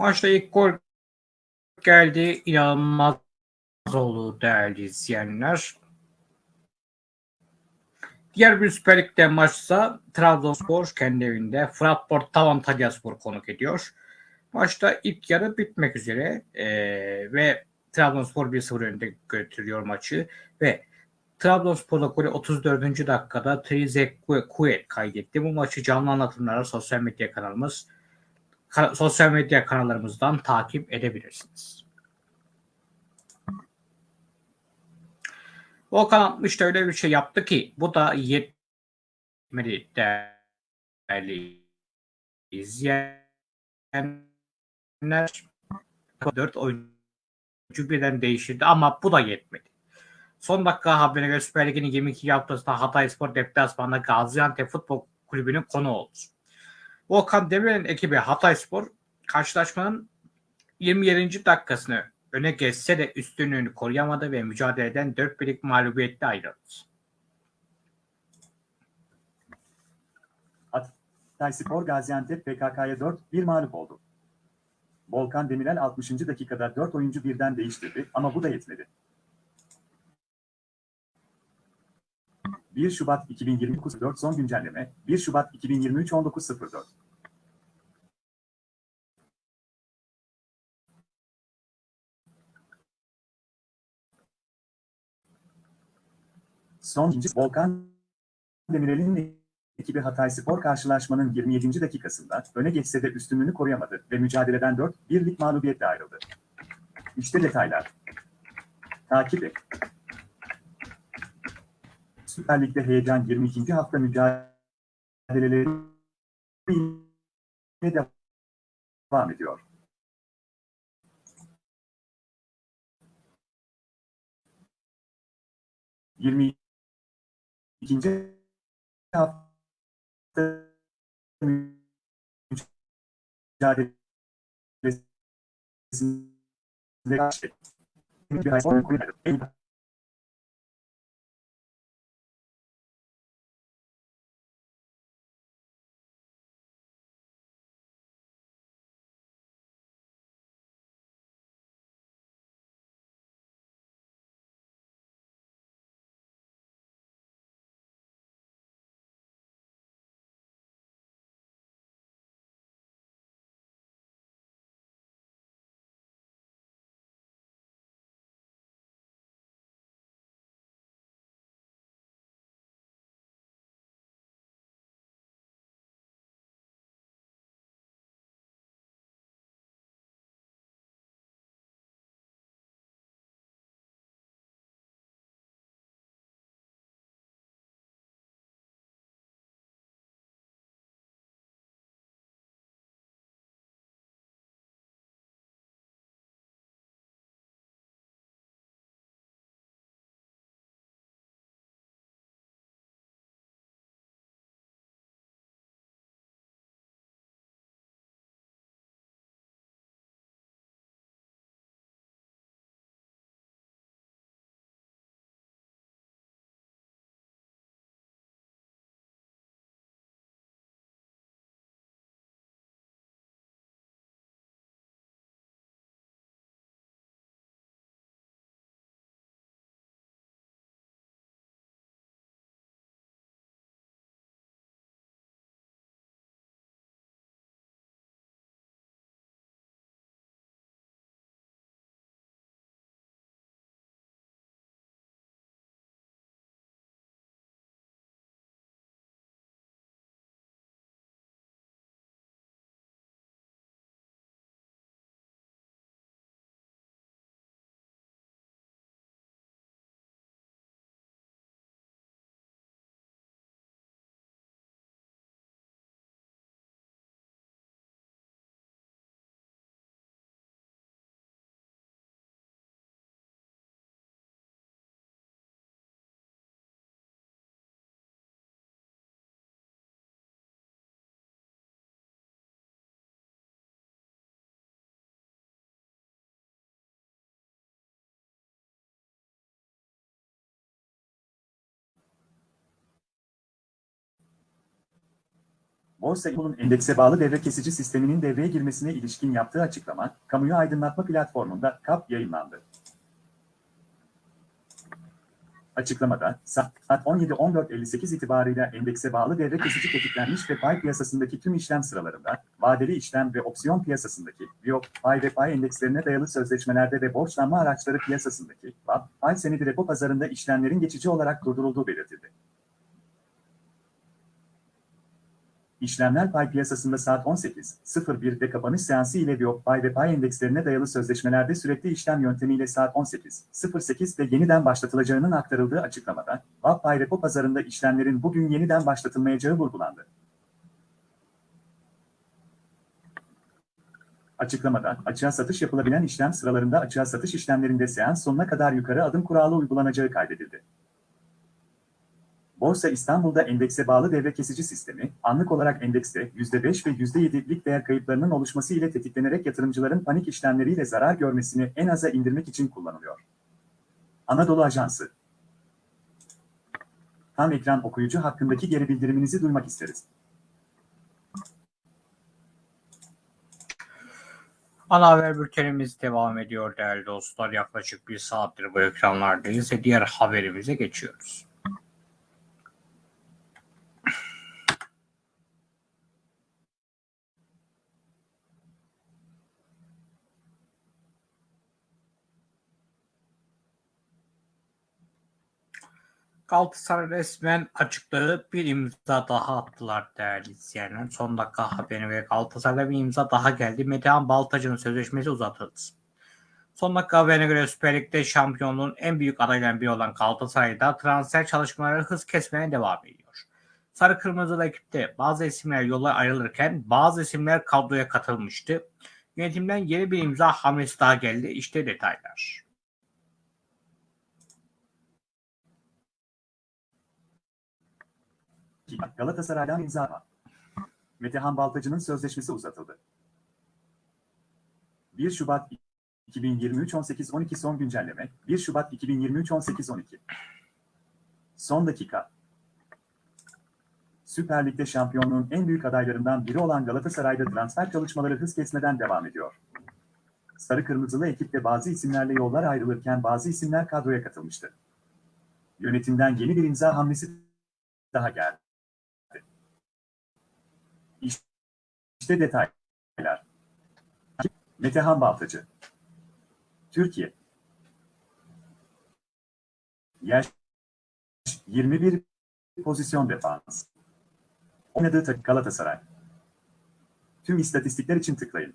Maçta ilk gol geldi. İnanılmaz oldu değerli izleyenler. Diğer bir Süper Lig'de maçsa Trabzonspor kendi evinde Fıratport Tavantalyaspor konuk ediyor. Maçta ilk yarı bitmek üzere ee, ve Trabzonspor 1-0 önde götürüyor maçı ve Trabzonspor'da golü 34. dakikada Trizekue kaydetti. Bu maçı canlı anlatımlara sosyal medya kanalımız sosyal medya kanallarımızdan takip edebilirsiniz. Volkan 60 da öyle bir şey yaptı ki bu da yetmedi değerli izleyenler. 4 oyuncu birden değiştirdi ama bu da yetmedi. Son dakika haberine göre Süper Lig'in 22 haftasında Hatay Spor deplasmanında Gaziantep Futbol Kulübü'nün konu oldu. Volkan Demirel'in ekibi Hatay Spor karşılaşmanın 27. dakikasını öne geçse de üstünlüğünü koruyamadı ve mücadeleden 4 birlik mağlubiyetle ayrıldı. Hatay Spor Gaziantep PKK'ya 4-1 mağlup oldu. Volkan Demirel 60. dakikada 4 oyuncu birden değiştirdi ama bu da yetmedi. 1 Şubat 2023 4 son güncelleme 1 Şubat 2023 19.04 Son ikinci Volkan Demirel'in ekibi Hatay Spor karşılaşmanın 27. dakikasında öne geçse de üstünlüğünü koruyamadı ve mücadeleden 4-1'lik mağlubiyetle ayrıldı. İşte detaylar. Takip et. Süper Lig'de heyecan 22. hafta mücadeleleri devam ediyor. Yirmi 1日あっです。で、Borsa İstanbul'un endekse bağlı devre kesici sisteminin devreye girmesine ilişkin yaptığı açıklama, kamuyu aydınlatma platformunda KAP yayınlandı. Açıklamada, saat 17.14.58 itibarıyla endekse bağlı devre kesici tetiklenmiş ve pay piyasasındaki tüm işlem sıralarında, vadeli işlem ve opsiyon piyasasındaki, VIOP, pay ve pay endekslerine dayalı sözleşmelerde ve borçlanma araçları piyasasındaki, VAP, pay senedi repo pazarında işlemlerin geçici olarak durdurulduğu belirtildi. İşlemler pay piyasasında saat 18.01'de kapanış seansı ile Viyop pay ve pay endekslerine dayalı sözleşmelerde sürekli işlem yöntemiyle saat 18.08'de yeniden başlatılacağının aktarıldığı açıklamada, VAP pay repo pazarında işlemlerin bugün yeniden başlatılmayacağı vurgulandı. Açıklamada, açığa satış yapılabilen işlem sıralarında açığa satış işlemlerinde seans sonuna kadar yukarı adım kuralı uygulanacağı kaydedildi. Borsa İstanbul'da endekse bağlı devre kesici sistemi, anlık olarak endekste %5 ve %7'lik değer kayıplarının oluşması ile tetiklenerek yatırımcıların panik işlemleriyle zarar görmesini en aza indirmek için kullanılıyor. Anadolu Ajansı Tam ekran okuyucu hakkındaki geri bildiriminizi duymak isteriz. Ana haber bültenimiz devam ediyor değerli dostlar. Yaklaşık bir saattir bu ekranlardayız ve diğer haberimize geçiyoruz. Galatasaray resmen açıkladı. Bir imza daha attılar değerli izleyenler. Son dakika haberi ve Galatasaray'a bir imza daha geldi. Metehan Baltacı'nın sözleşmesi uzatıldı. Son dakika haberine göre Süper Lig'de şampiyonluğun en büyük adaylarından biri olan Galatasaray'da transfer çalışmaları hız kesmeye devam ediyor. Sarı Kırmızılı ekipte bazı isimler yola ayrılırken bazı isimler kadroya katılmıştı. Yönetimden yeni bir imza hamlesi daha geldi. İşte detaylar. Galatasaray'dan imza var. Metehan Baltacı'nın sözleşmesi uzatıldı. 1 Şubat 2023 18-12 son güncelleme 1 Şubat 2023 18-12 Son dakika Süper Lig'de şampiyonluğun en büyük adaylarından biri olan Galatasaray'da transfer çalışmaları hız kesmeden devam ediyor. Sarı Kırmızılı ekipte bazı isimlerle yollar ayrılırken bazı isimler kadroya katılmıştı. Yönetimden yeni bir imza hamlesi daha geldi. İşte detaylar. Metehan Baltacı Türkiye Yaş 21 pozisyon defans. Oynadığı takım Galatasaray. Tüm istatistikler için tıklayın.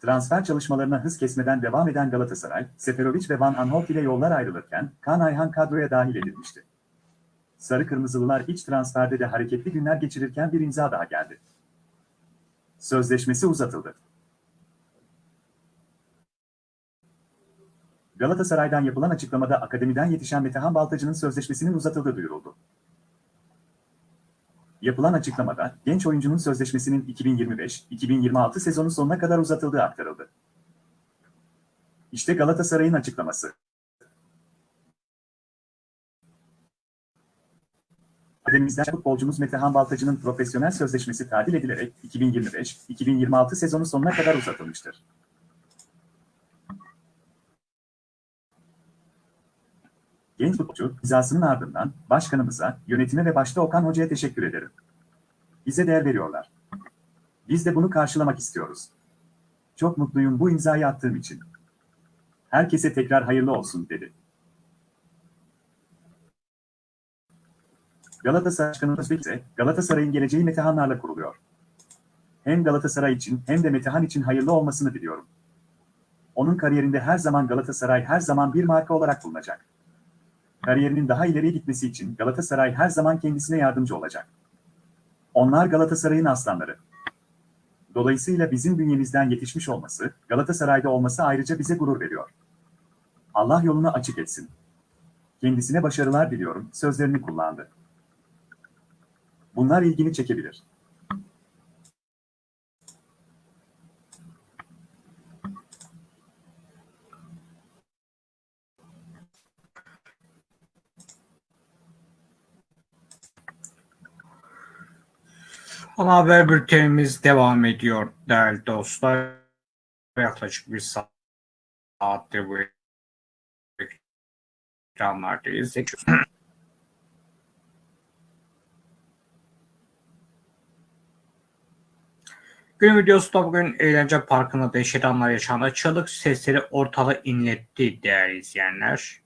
Transfer çalışmalarına hız kesmeden devam eden Galatasaray, Seferovic ve Van Aanholt ile yollar ayrılırken Kaan Ayhan kadroya dahil edilmişti. Sarı Kırmızılılar iç transferde de hareketli günler geçirirken bir imza daha geldi. Sözleşmesi uzatıldı. Galatasaray'dan yapılan açıklamada akademiden yetişen Metehan Baltacı'nın sözleşmesinin uzatıldığı duyuruldu. Yapılan açıklamada genç oyuncunun sözleşmesinin 2025-2026 sezonu sonuna kadar uzatıldığı aktarıldı. İşte Galatasaray'ın açıklaması. Akademimizden futbolcumuz Metehan Baltacı'nın profesyonel sözleşmesi tadil edilerek 2025-2026 sezonu sonuna kadar uzatılmıştır. Genç futbolcu hizasının ardından başkanımıza, yönetime ve başta Okan Hoca'ya teşekkür ederim. Bize değer veriyorlar. Biz de bunu karşılamak istiyoruz. Çok mutluyum bu imzayı attığım için. Herkese tekrar hayırlı olsun dedi. Galatasaray Başkanı Özbek ise Galatasaray'ın geleceği Metehanlarla kuruluyor. Hem Galatasaray için hem de Metehan için hayırlı olmasını diliyorum. Onun kariyerinde her zaman Galatasaray her zaman bir marka olarak bulunacak. Kariyerinin daha ileriye gitmesi için Galatasaray her zaman kendisine yardımcı olacak. Onlar Galatasaray'ın aslanları. Dolayısıyla bizim bünyemizden yetişmiş olması, Galatasaray'da olması ayrıca bize gurur veriyor. Allah yolunu açık etsin. Kendisine başarılar diliyorum, sözlerini kullandı. Bunlar ilgini çekebilir. Ana haber bültenimiz devam ediyor değerli dostlar. Yaklaşık bir saattir bu ekranlardayız. Gün videosu bugün eğlence parkında dehşet anlar yaşandı. Çığlık sesleri ortalığı inletti değerli izleyenler.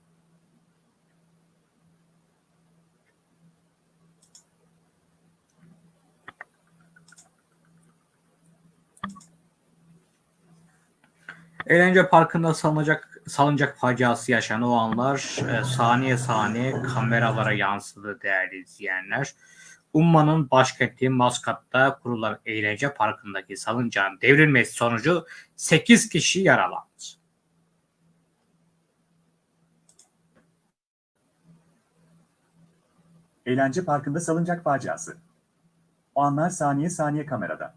Eğlence parkında salınacak salıncak faciası yaşanan o anlar e, saniye saniye kameralara yansıdı değerli izleyenler. Umman'ın başkenti Maskat'ta kurulan eğlence parkındaki salıncağın devrilmesi sonucu 8 kişi yaralandı. Eğlence parkında salıncak faciası. O anlar saniye saniye kamerada.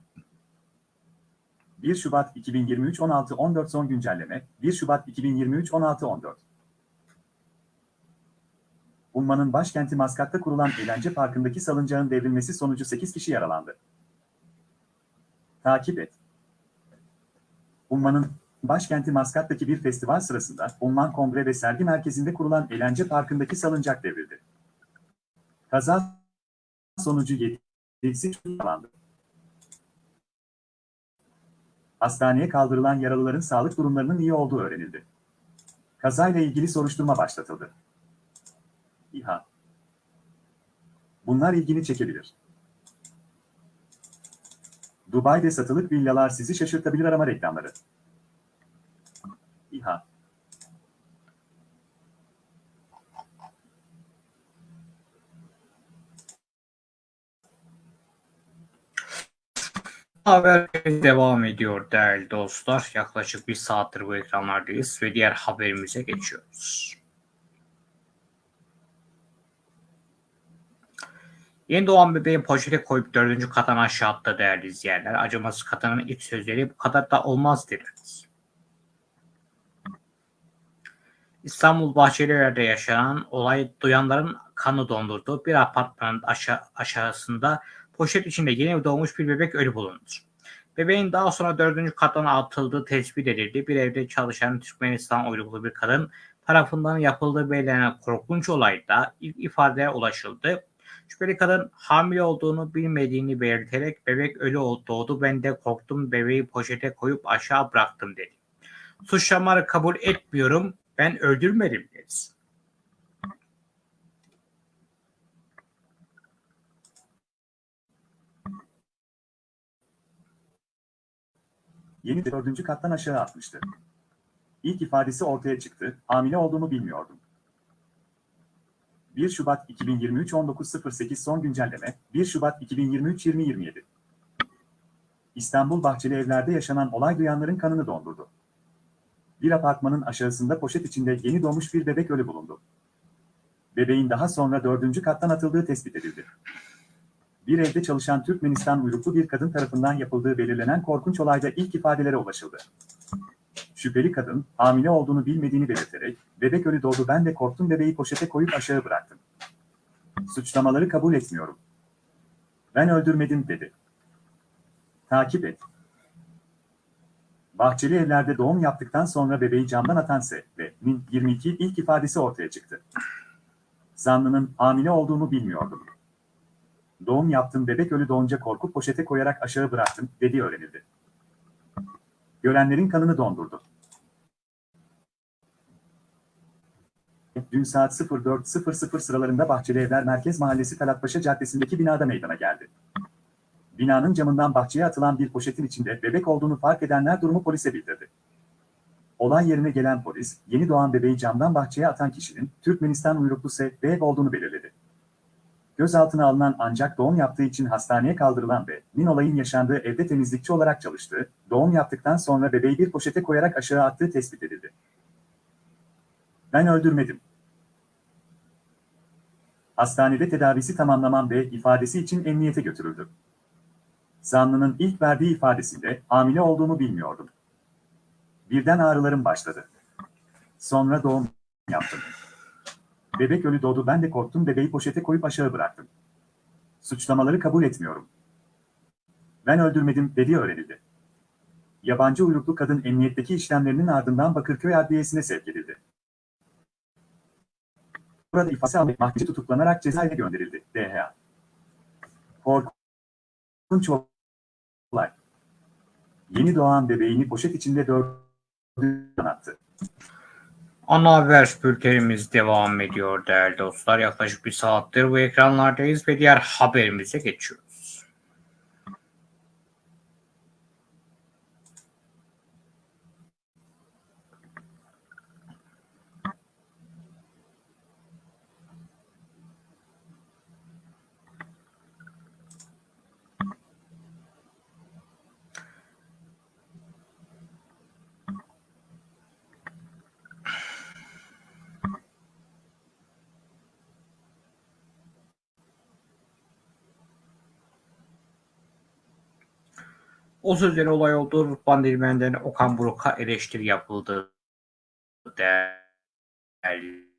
1 Şubat 2023 16-14 son güncelleme 1 Şubat 2023 16-14 Umman'ın başkenti Maskat'ta kurulan eğlence parkındaki salıncağın devrilmesi sonucu 8 kişi yaralandı. Takip et. Umman'ın başkenti Maskat'taki bir festival sırasında Umman Kongre ve Sergi Merkezi'nde kurulan eğlence parkındaki salıncak devrildi. Kaza sonucu 7'si yaralandı. Hastaneye kaldırılan yaralıların sağlık durumlarının iyi olduğu öğrenildi. Kazayla ilgili soruşturma başlatıldı. İHA Bunlar ilgini çekebilir. Dubai'de satılık villalar sizi şaşırtabilir arama reklamları. İHA Haber devam ediyor değerli dostlar. Yaklaşık bir saattir bu ekranlardayız ve diğer haberimize geçiyoruz. Yeni doğan bebeği poşete koyup dördüncü kattan aşağı attı değerli izleyenler. Acımasız kadının ilk sözleri bu kadar da olmaz dediniz. İstanbul Bahçelievler'de yaşanan olay duyanların kanı dondurdu. Bir apartmanın aşağı, aşağısında poşet içinde yeni doğmuş bir bebek ölü bulundu. Bebeğin daha sonra dördüncü kattan atıldığı tespit edildi. Bir evde çalışan Türkmenistan uyruklu bir kadın tarafından yapıldığı belirlenen korkunç olayda ilk ifadeye ulaşıldı. Şüpheli kadın hamile olduğunu bilmediğini belirterek bebek ölü doğdu ben de korktum bebeği poşete koyup aşağı bıraktım dedi. Suçlamaları kabul etmiyorum ben öldürmedim dedi. Yeni dördüncü kattan aşağı atmıştı. İlk ifadesi ortaya çıktı, hamile olduğumu bilmiyordum. 1 Şubat 2023 19.08 son güncelleme 1 Şubat 2023 2027 İstanbul Bahçeli Evler'de yaşanan olay duyanların kanını dondurdu. Bir apartmanın aşağısında poşet içinde yeni doğmuş bir bebek ölü bulundu. Bebeğin daha sonra dördüncü kattan atıldığı tespit edildi. Bir evde çalışan Türkmenistan uyruklu bir kadın tarafından yapıldığı belirlenen korkunç olayda ilk ifadelere ulaşıldı. Şüpheli kadın, hamile olduğunu bilmediğini belirterek, bebek ölü doğdu ben de korktum bebeği poşete koyup aşağı bıraktım. Suçlamaları kabul etmiyorum. Ben öldürmedim dedi. Takip et. Bahçeli evlerde doğum yaptıktan sonra bebeği camdan atan S ve Min 22 ilk ifadesi ortaya çıktı. Zanlının hamile olduğumu bilmiyordum. Doğum yaptım bebek ölü doğunca korkup poşete koyarak aşağı bıraktım dediği öğrenildi. Görenlerin kanını dondurdu. Dün saat 04.00 sıralarında Bahçeli Evler Merkez Mahallesi Talatpaşa Caddesi'ndeki binada meydana geldi. Binanın camından bahçeye atılan bir poşetin içinde bebek olduğunu fark edenler durumu polise bildirdi. Olay yerine gelen polis, yeni doğan bebeği camdan bahçeye atan kişinin Türkmenistan uyruklu S.B. olduğunu belirledi. Gözaltına alınan ancak doğum yaptığı için hastaneye kaldırılan ve Min olayın yaşandığı evde temizlikçi olarak çalıştığı, doğum yaptıktan sonra bebeği bir poşete koyarak aşağı attığı tespit edildi. Ben öldürmedim. Hastanede tedavisi tamamlanan ve ifadesi için emniyete götürüldü. Zanlının ilk verdiği ifadesinde hamile olduğumu bilmiyordum. Birden ağrılarım başladı. Sonra doğum yaptım. Bebek ölü doğdu ben de korktum bebeği poşete koyup aşağı bıraktım. Suçlamaları kabul etmiyorum. Ben öldürmedim dediği öğrenildi. Yabancı uyruklu kadın emniyetteki işlemlerinin ardından Bakırköy Adliyesi'ne sevk edildi. Burada ifade almak mahkemece tutuklanarak cezaevine gönderildi. DHA. Korkunç olay. Yeni doğan bebeğini poşet içinde dördüncü attı. Ana haber bültenimiz devam ediyor değerli dostlar. Yaklaşık bir saattir bu ekranlardayız ve diğer haberimize geçiyoruz. O sözleri olay oldu. Rıdvan Dilmen'den Okan Buruk'a eleştiri yapıldı. Değerli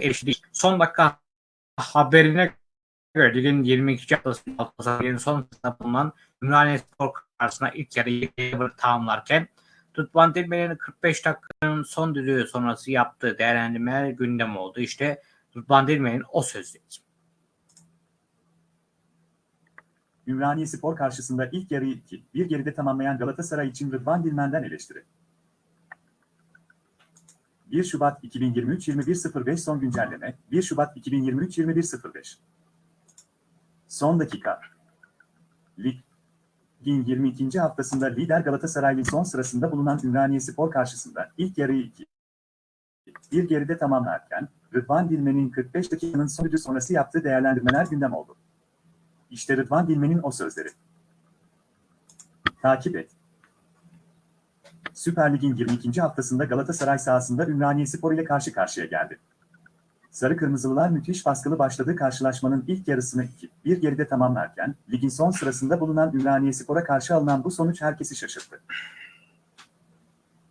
eleştiri. Son dakika haberine göre ligin 22. haftasında Galatasaray'ın son bulunan Ümraniye Spor karşısında ilk yarıyı tamamlarken Rıdvan Dilmen'in 45 dakikanın son düdüğü sonrası yaptığı değerlendirmeler gündem oldu. İşte Rıdvan Dilmen'in o sözleri. Ümraniye Spor karşısında ilk yarıyı 2, bir geride tamamlayan Galatasaray için Rıdvan Dilmen'den eleştiri. 1 Şubat 2023 21.05 son güncelleme 1 Şubat 2023 21.05 Son dakika Ligin 22. haftasında lider Galatasaray'ın son sırasında bulunan Ümraniye Spor karşısında ilk yarıyı 2, bir geride tamamlarken Rıdvan Dilmen'in 45 dakikanın sonucu sonrası yaptığı değerlendirmeler gündem oldu. İşte Rıdvan Dilmen'in o sözleri. Takip et. Süper Lig'in 22. haftasında Galatasaray sahasında Ümraniye Spor ile karşı karşıya geldi. Sarı Kırmızılılar müthiş baskılı başladığı karşılaşmanın ilk yarısını 2-1 geride tamamlarken, ligin son sırasında bulunan Ümraniye Spor'a karşı alınan bu sonuç herkesi şaşırttı.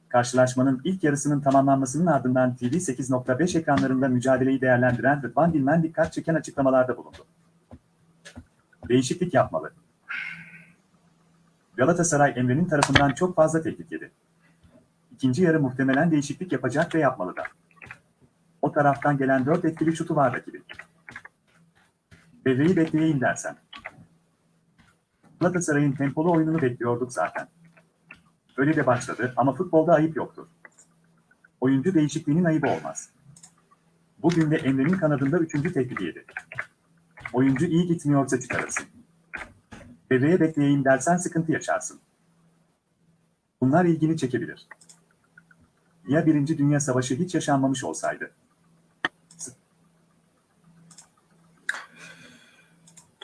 Karşılaşmanın ilk yarısının tamamlanmasının ardından TV 8.5 ekranlarında mücadeleyi değerlendiren Rıdvan Dilmen dikkat çeken açıklamalarda bulundu. Değişiklik yapmalı. Galatasaray Emre'nin tarafından çok fazla tehdit yedi. İkinci yarı muhtemelen değişiklik yapacak ve yapmalı da. O taraftan gelen dört etkili şutu var rakibi. Devreyi bekleyeyim dersen. Galatasaray'ın tempolu oyununu bekliyorduk zaten. Öyle de başladı ama futbolda ayıp yoktur. Oyuncu değişikliğinin ayıbı olmaz. Bugün de Emre'nin kanadında üçüncü tehdidi yedi. Oyuncu iyi gitmiyorsa çıkarırsın. Devreye bekleyeyim dersen sıkıntı yaşarsın. Bunlar ilgini çekebilir. Ya Birinci Dünya Savaşı hiç yaşanmamış olsaydı?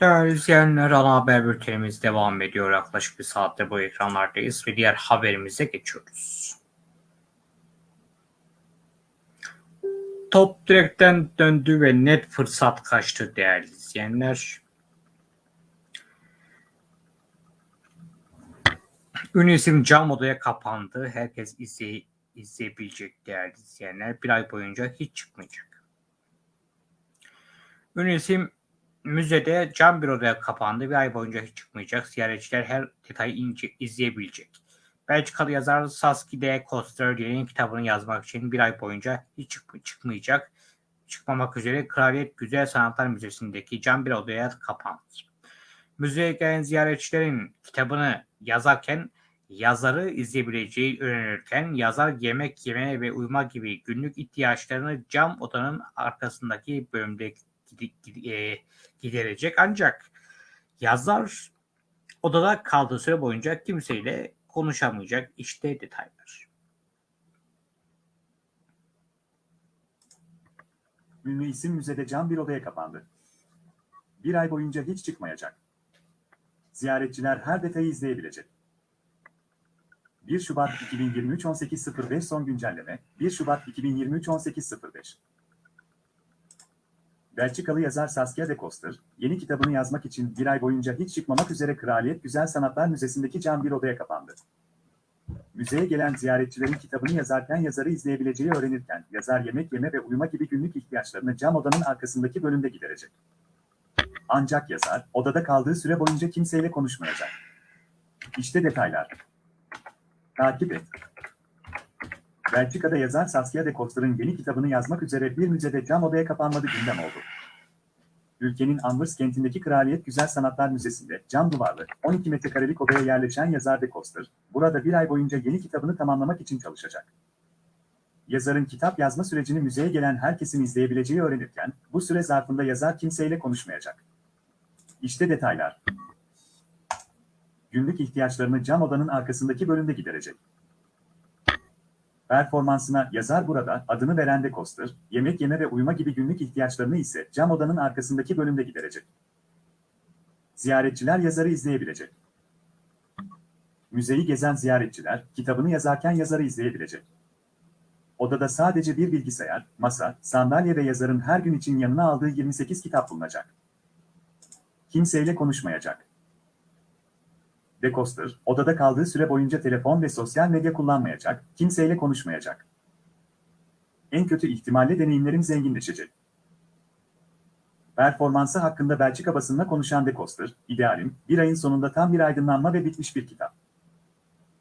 Değerli izleyenler, ana haber bültenimiz devam ediyor. Yaklaşık bir saatte bu ekranlardayız ve diğer haberimize geçiyoruz. Top direkten döndü ve net fırsat kaçtı değerli izleyenler. Ünlü isim cam odaya kapandı. Herkes izley izleyebilecek değerli izleyenler. Bir ay boyunca hiç çıkmayacak. Ünlü isim müzede cam bir odaya kapandı. Bir ay boyunca hiç çıkmayacak. Ziyaretçiler her detayı ince izleyebilecek. Belçikalı yazar Saskia de Koster yeni kitabını yazmak için bir ay boyunca hiç çık çıkmayacak. Çıkmamak üzere Kraliyet Güzel Sanatlar Müzesi'ndeki cam bir odaya kapandı. Müzeye gelen ziyaretçilerin kitabını yazarken yazarı izleyebileceği öğrenirken yazar yemek yeme ve uyuma gibi günlük ihtiyaçlarını cam odanın arkasındaki bölümde e, giderecek. Ancak yazar odada kaldığı süre boyunca kimseyle konuşamayacak. İşte detaylar. İsim müzede cam bir odaya kapandı. Bir ay boyunca hiç çıkmayacak. Ziyaretçiler her detayı izleyebilecek. 1 Şubat 2023 18.05 son güncelleme 1 Şubat 2023 18.05 Belçikalı yazar Saskia de Koster, yeni kitabını yazmak için bir ay boyunca hiç çıkmamak üzere Kraliyet Güzel Sanatlar Müzesi'ndeki cam bir odaya kapandı. Müzeye gelen ziyaretçilerin kitabını yazarken yazarı izleyebileceği öğrenirken, yazar yemek yeme ve uyuma gibi günlük ihtiyaçlarını cam odanın arkasındaki bölümde giderecek. Ancak yazar, odada kaldığı süre boyunca kimseyle konuşmayacak. İşte detaylar. Takip et. Belçika'da yazar Saskia de Koster'ın yeni kitabını yazmak üzere bir müzede cam odaya kapanmadı gündem oldu. Ülkenin Anvers kentindeki Kraliyet Güzel Sanatlar Müzesi'nde cam duvarlı 12 metrekarelik odaya yerleşen yazar de Koster, burada bir ay boyunca yeni kitabını tamamlamak için çalışacak. Yazarın kitap yazma sürecini müzeye gelen herkesin izleyebileceği öğrenirken, bu süre zarfında yazar kimseyle konuşmayacak. İşte detaylar. Günlük ihtiyaçlarını cam odanın arkasındaki bölümde giderecek. Performansına yazar burada adını veren de Koster, yemek yeme ve uyuma gibi günlük ihtiyaçlarını ise cam odanın arkasındaki bölümde giderecek. Ziyaretçiler yazarı izleyebilecek. Müzeyi gezen ziyaretçiler, kitabını yazarken yazarı izleyebilecek. Odada sadece bir bilgisayar, masa, sandalye ve yazarın her gün için yanına aldığı 28 kitap bulunacak. Kimseyle konuşmayacak. De Koster, odada kaldığı süre boyunca telefon ve sosyal medya kullanmayacak, kimseyle konuşmayacak. En kötü ihtimalle deneyimlerim zenginleşecek. Performansı hakkında Belçika basınına konuşan De Koster, idealim, bir ayın sonunda tam bir aydınlanma ve bitmiş bir kitap.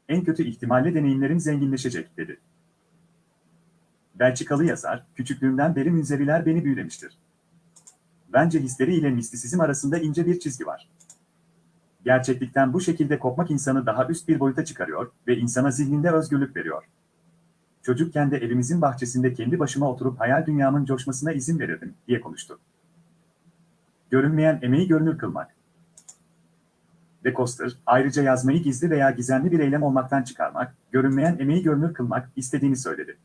En kötü ihtimalle deneyimlerim zenginleşecek, dedi. Belçikalı yazar, küçüklüğümden beri münzeviler beni büyülemiştir. Bence hisleri ile mistisizm arasında ince bir çizgi var. Gerçeklikten bu şekilde kopmak insanı daha üst bir boyuta çıkarıyor ve insana zihninde özgürlük veriyor. Çocukken de evimizin bahçesinde kendi başıma oturup hayal dünyamın coşmasına izin verirdim, diye konuştu. Görünmeyen emeği görünür kılmak. De Koster, ayrıca yazmayı gizli veya gizemli bir eylem olmaktan çıkarmak, görünmeyen emeği görünür kılmak istediğini söyledi.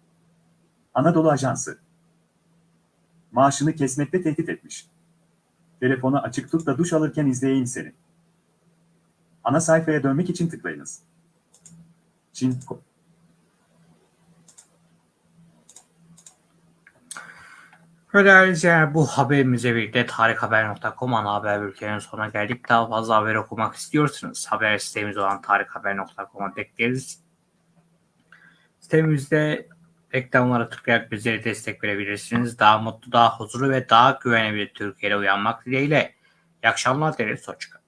Anadolu Ajansı Maaşını kesmekle tehdit etmiş. Telefonu açık tut da duş alırken izleyeyim seni. Ana sayfaya dönmek için tıklayınız. Çin izleyenler bu haberimize birlikte tarikhaber.com ana haber bülteninin sonuna geldik. Daha fazla haber okumak istiyorsanız haber sitemiz olan tarikhaber.com'a bekleriz. Sitemizde reklamlara tıklayarak bizlere destek verebilirsiniz. Daha mutlu, daha huzurlu ve daha güvenli bir Türkiye'de uyanmak dileğiyle. İyi akşamlar dileriz. Hoşçakalın.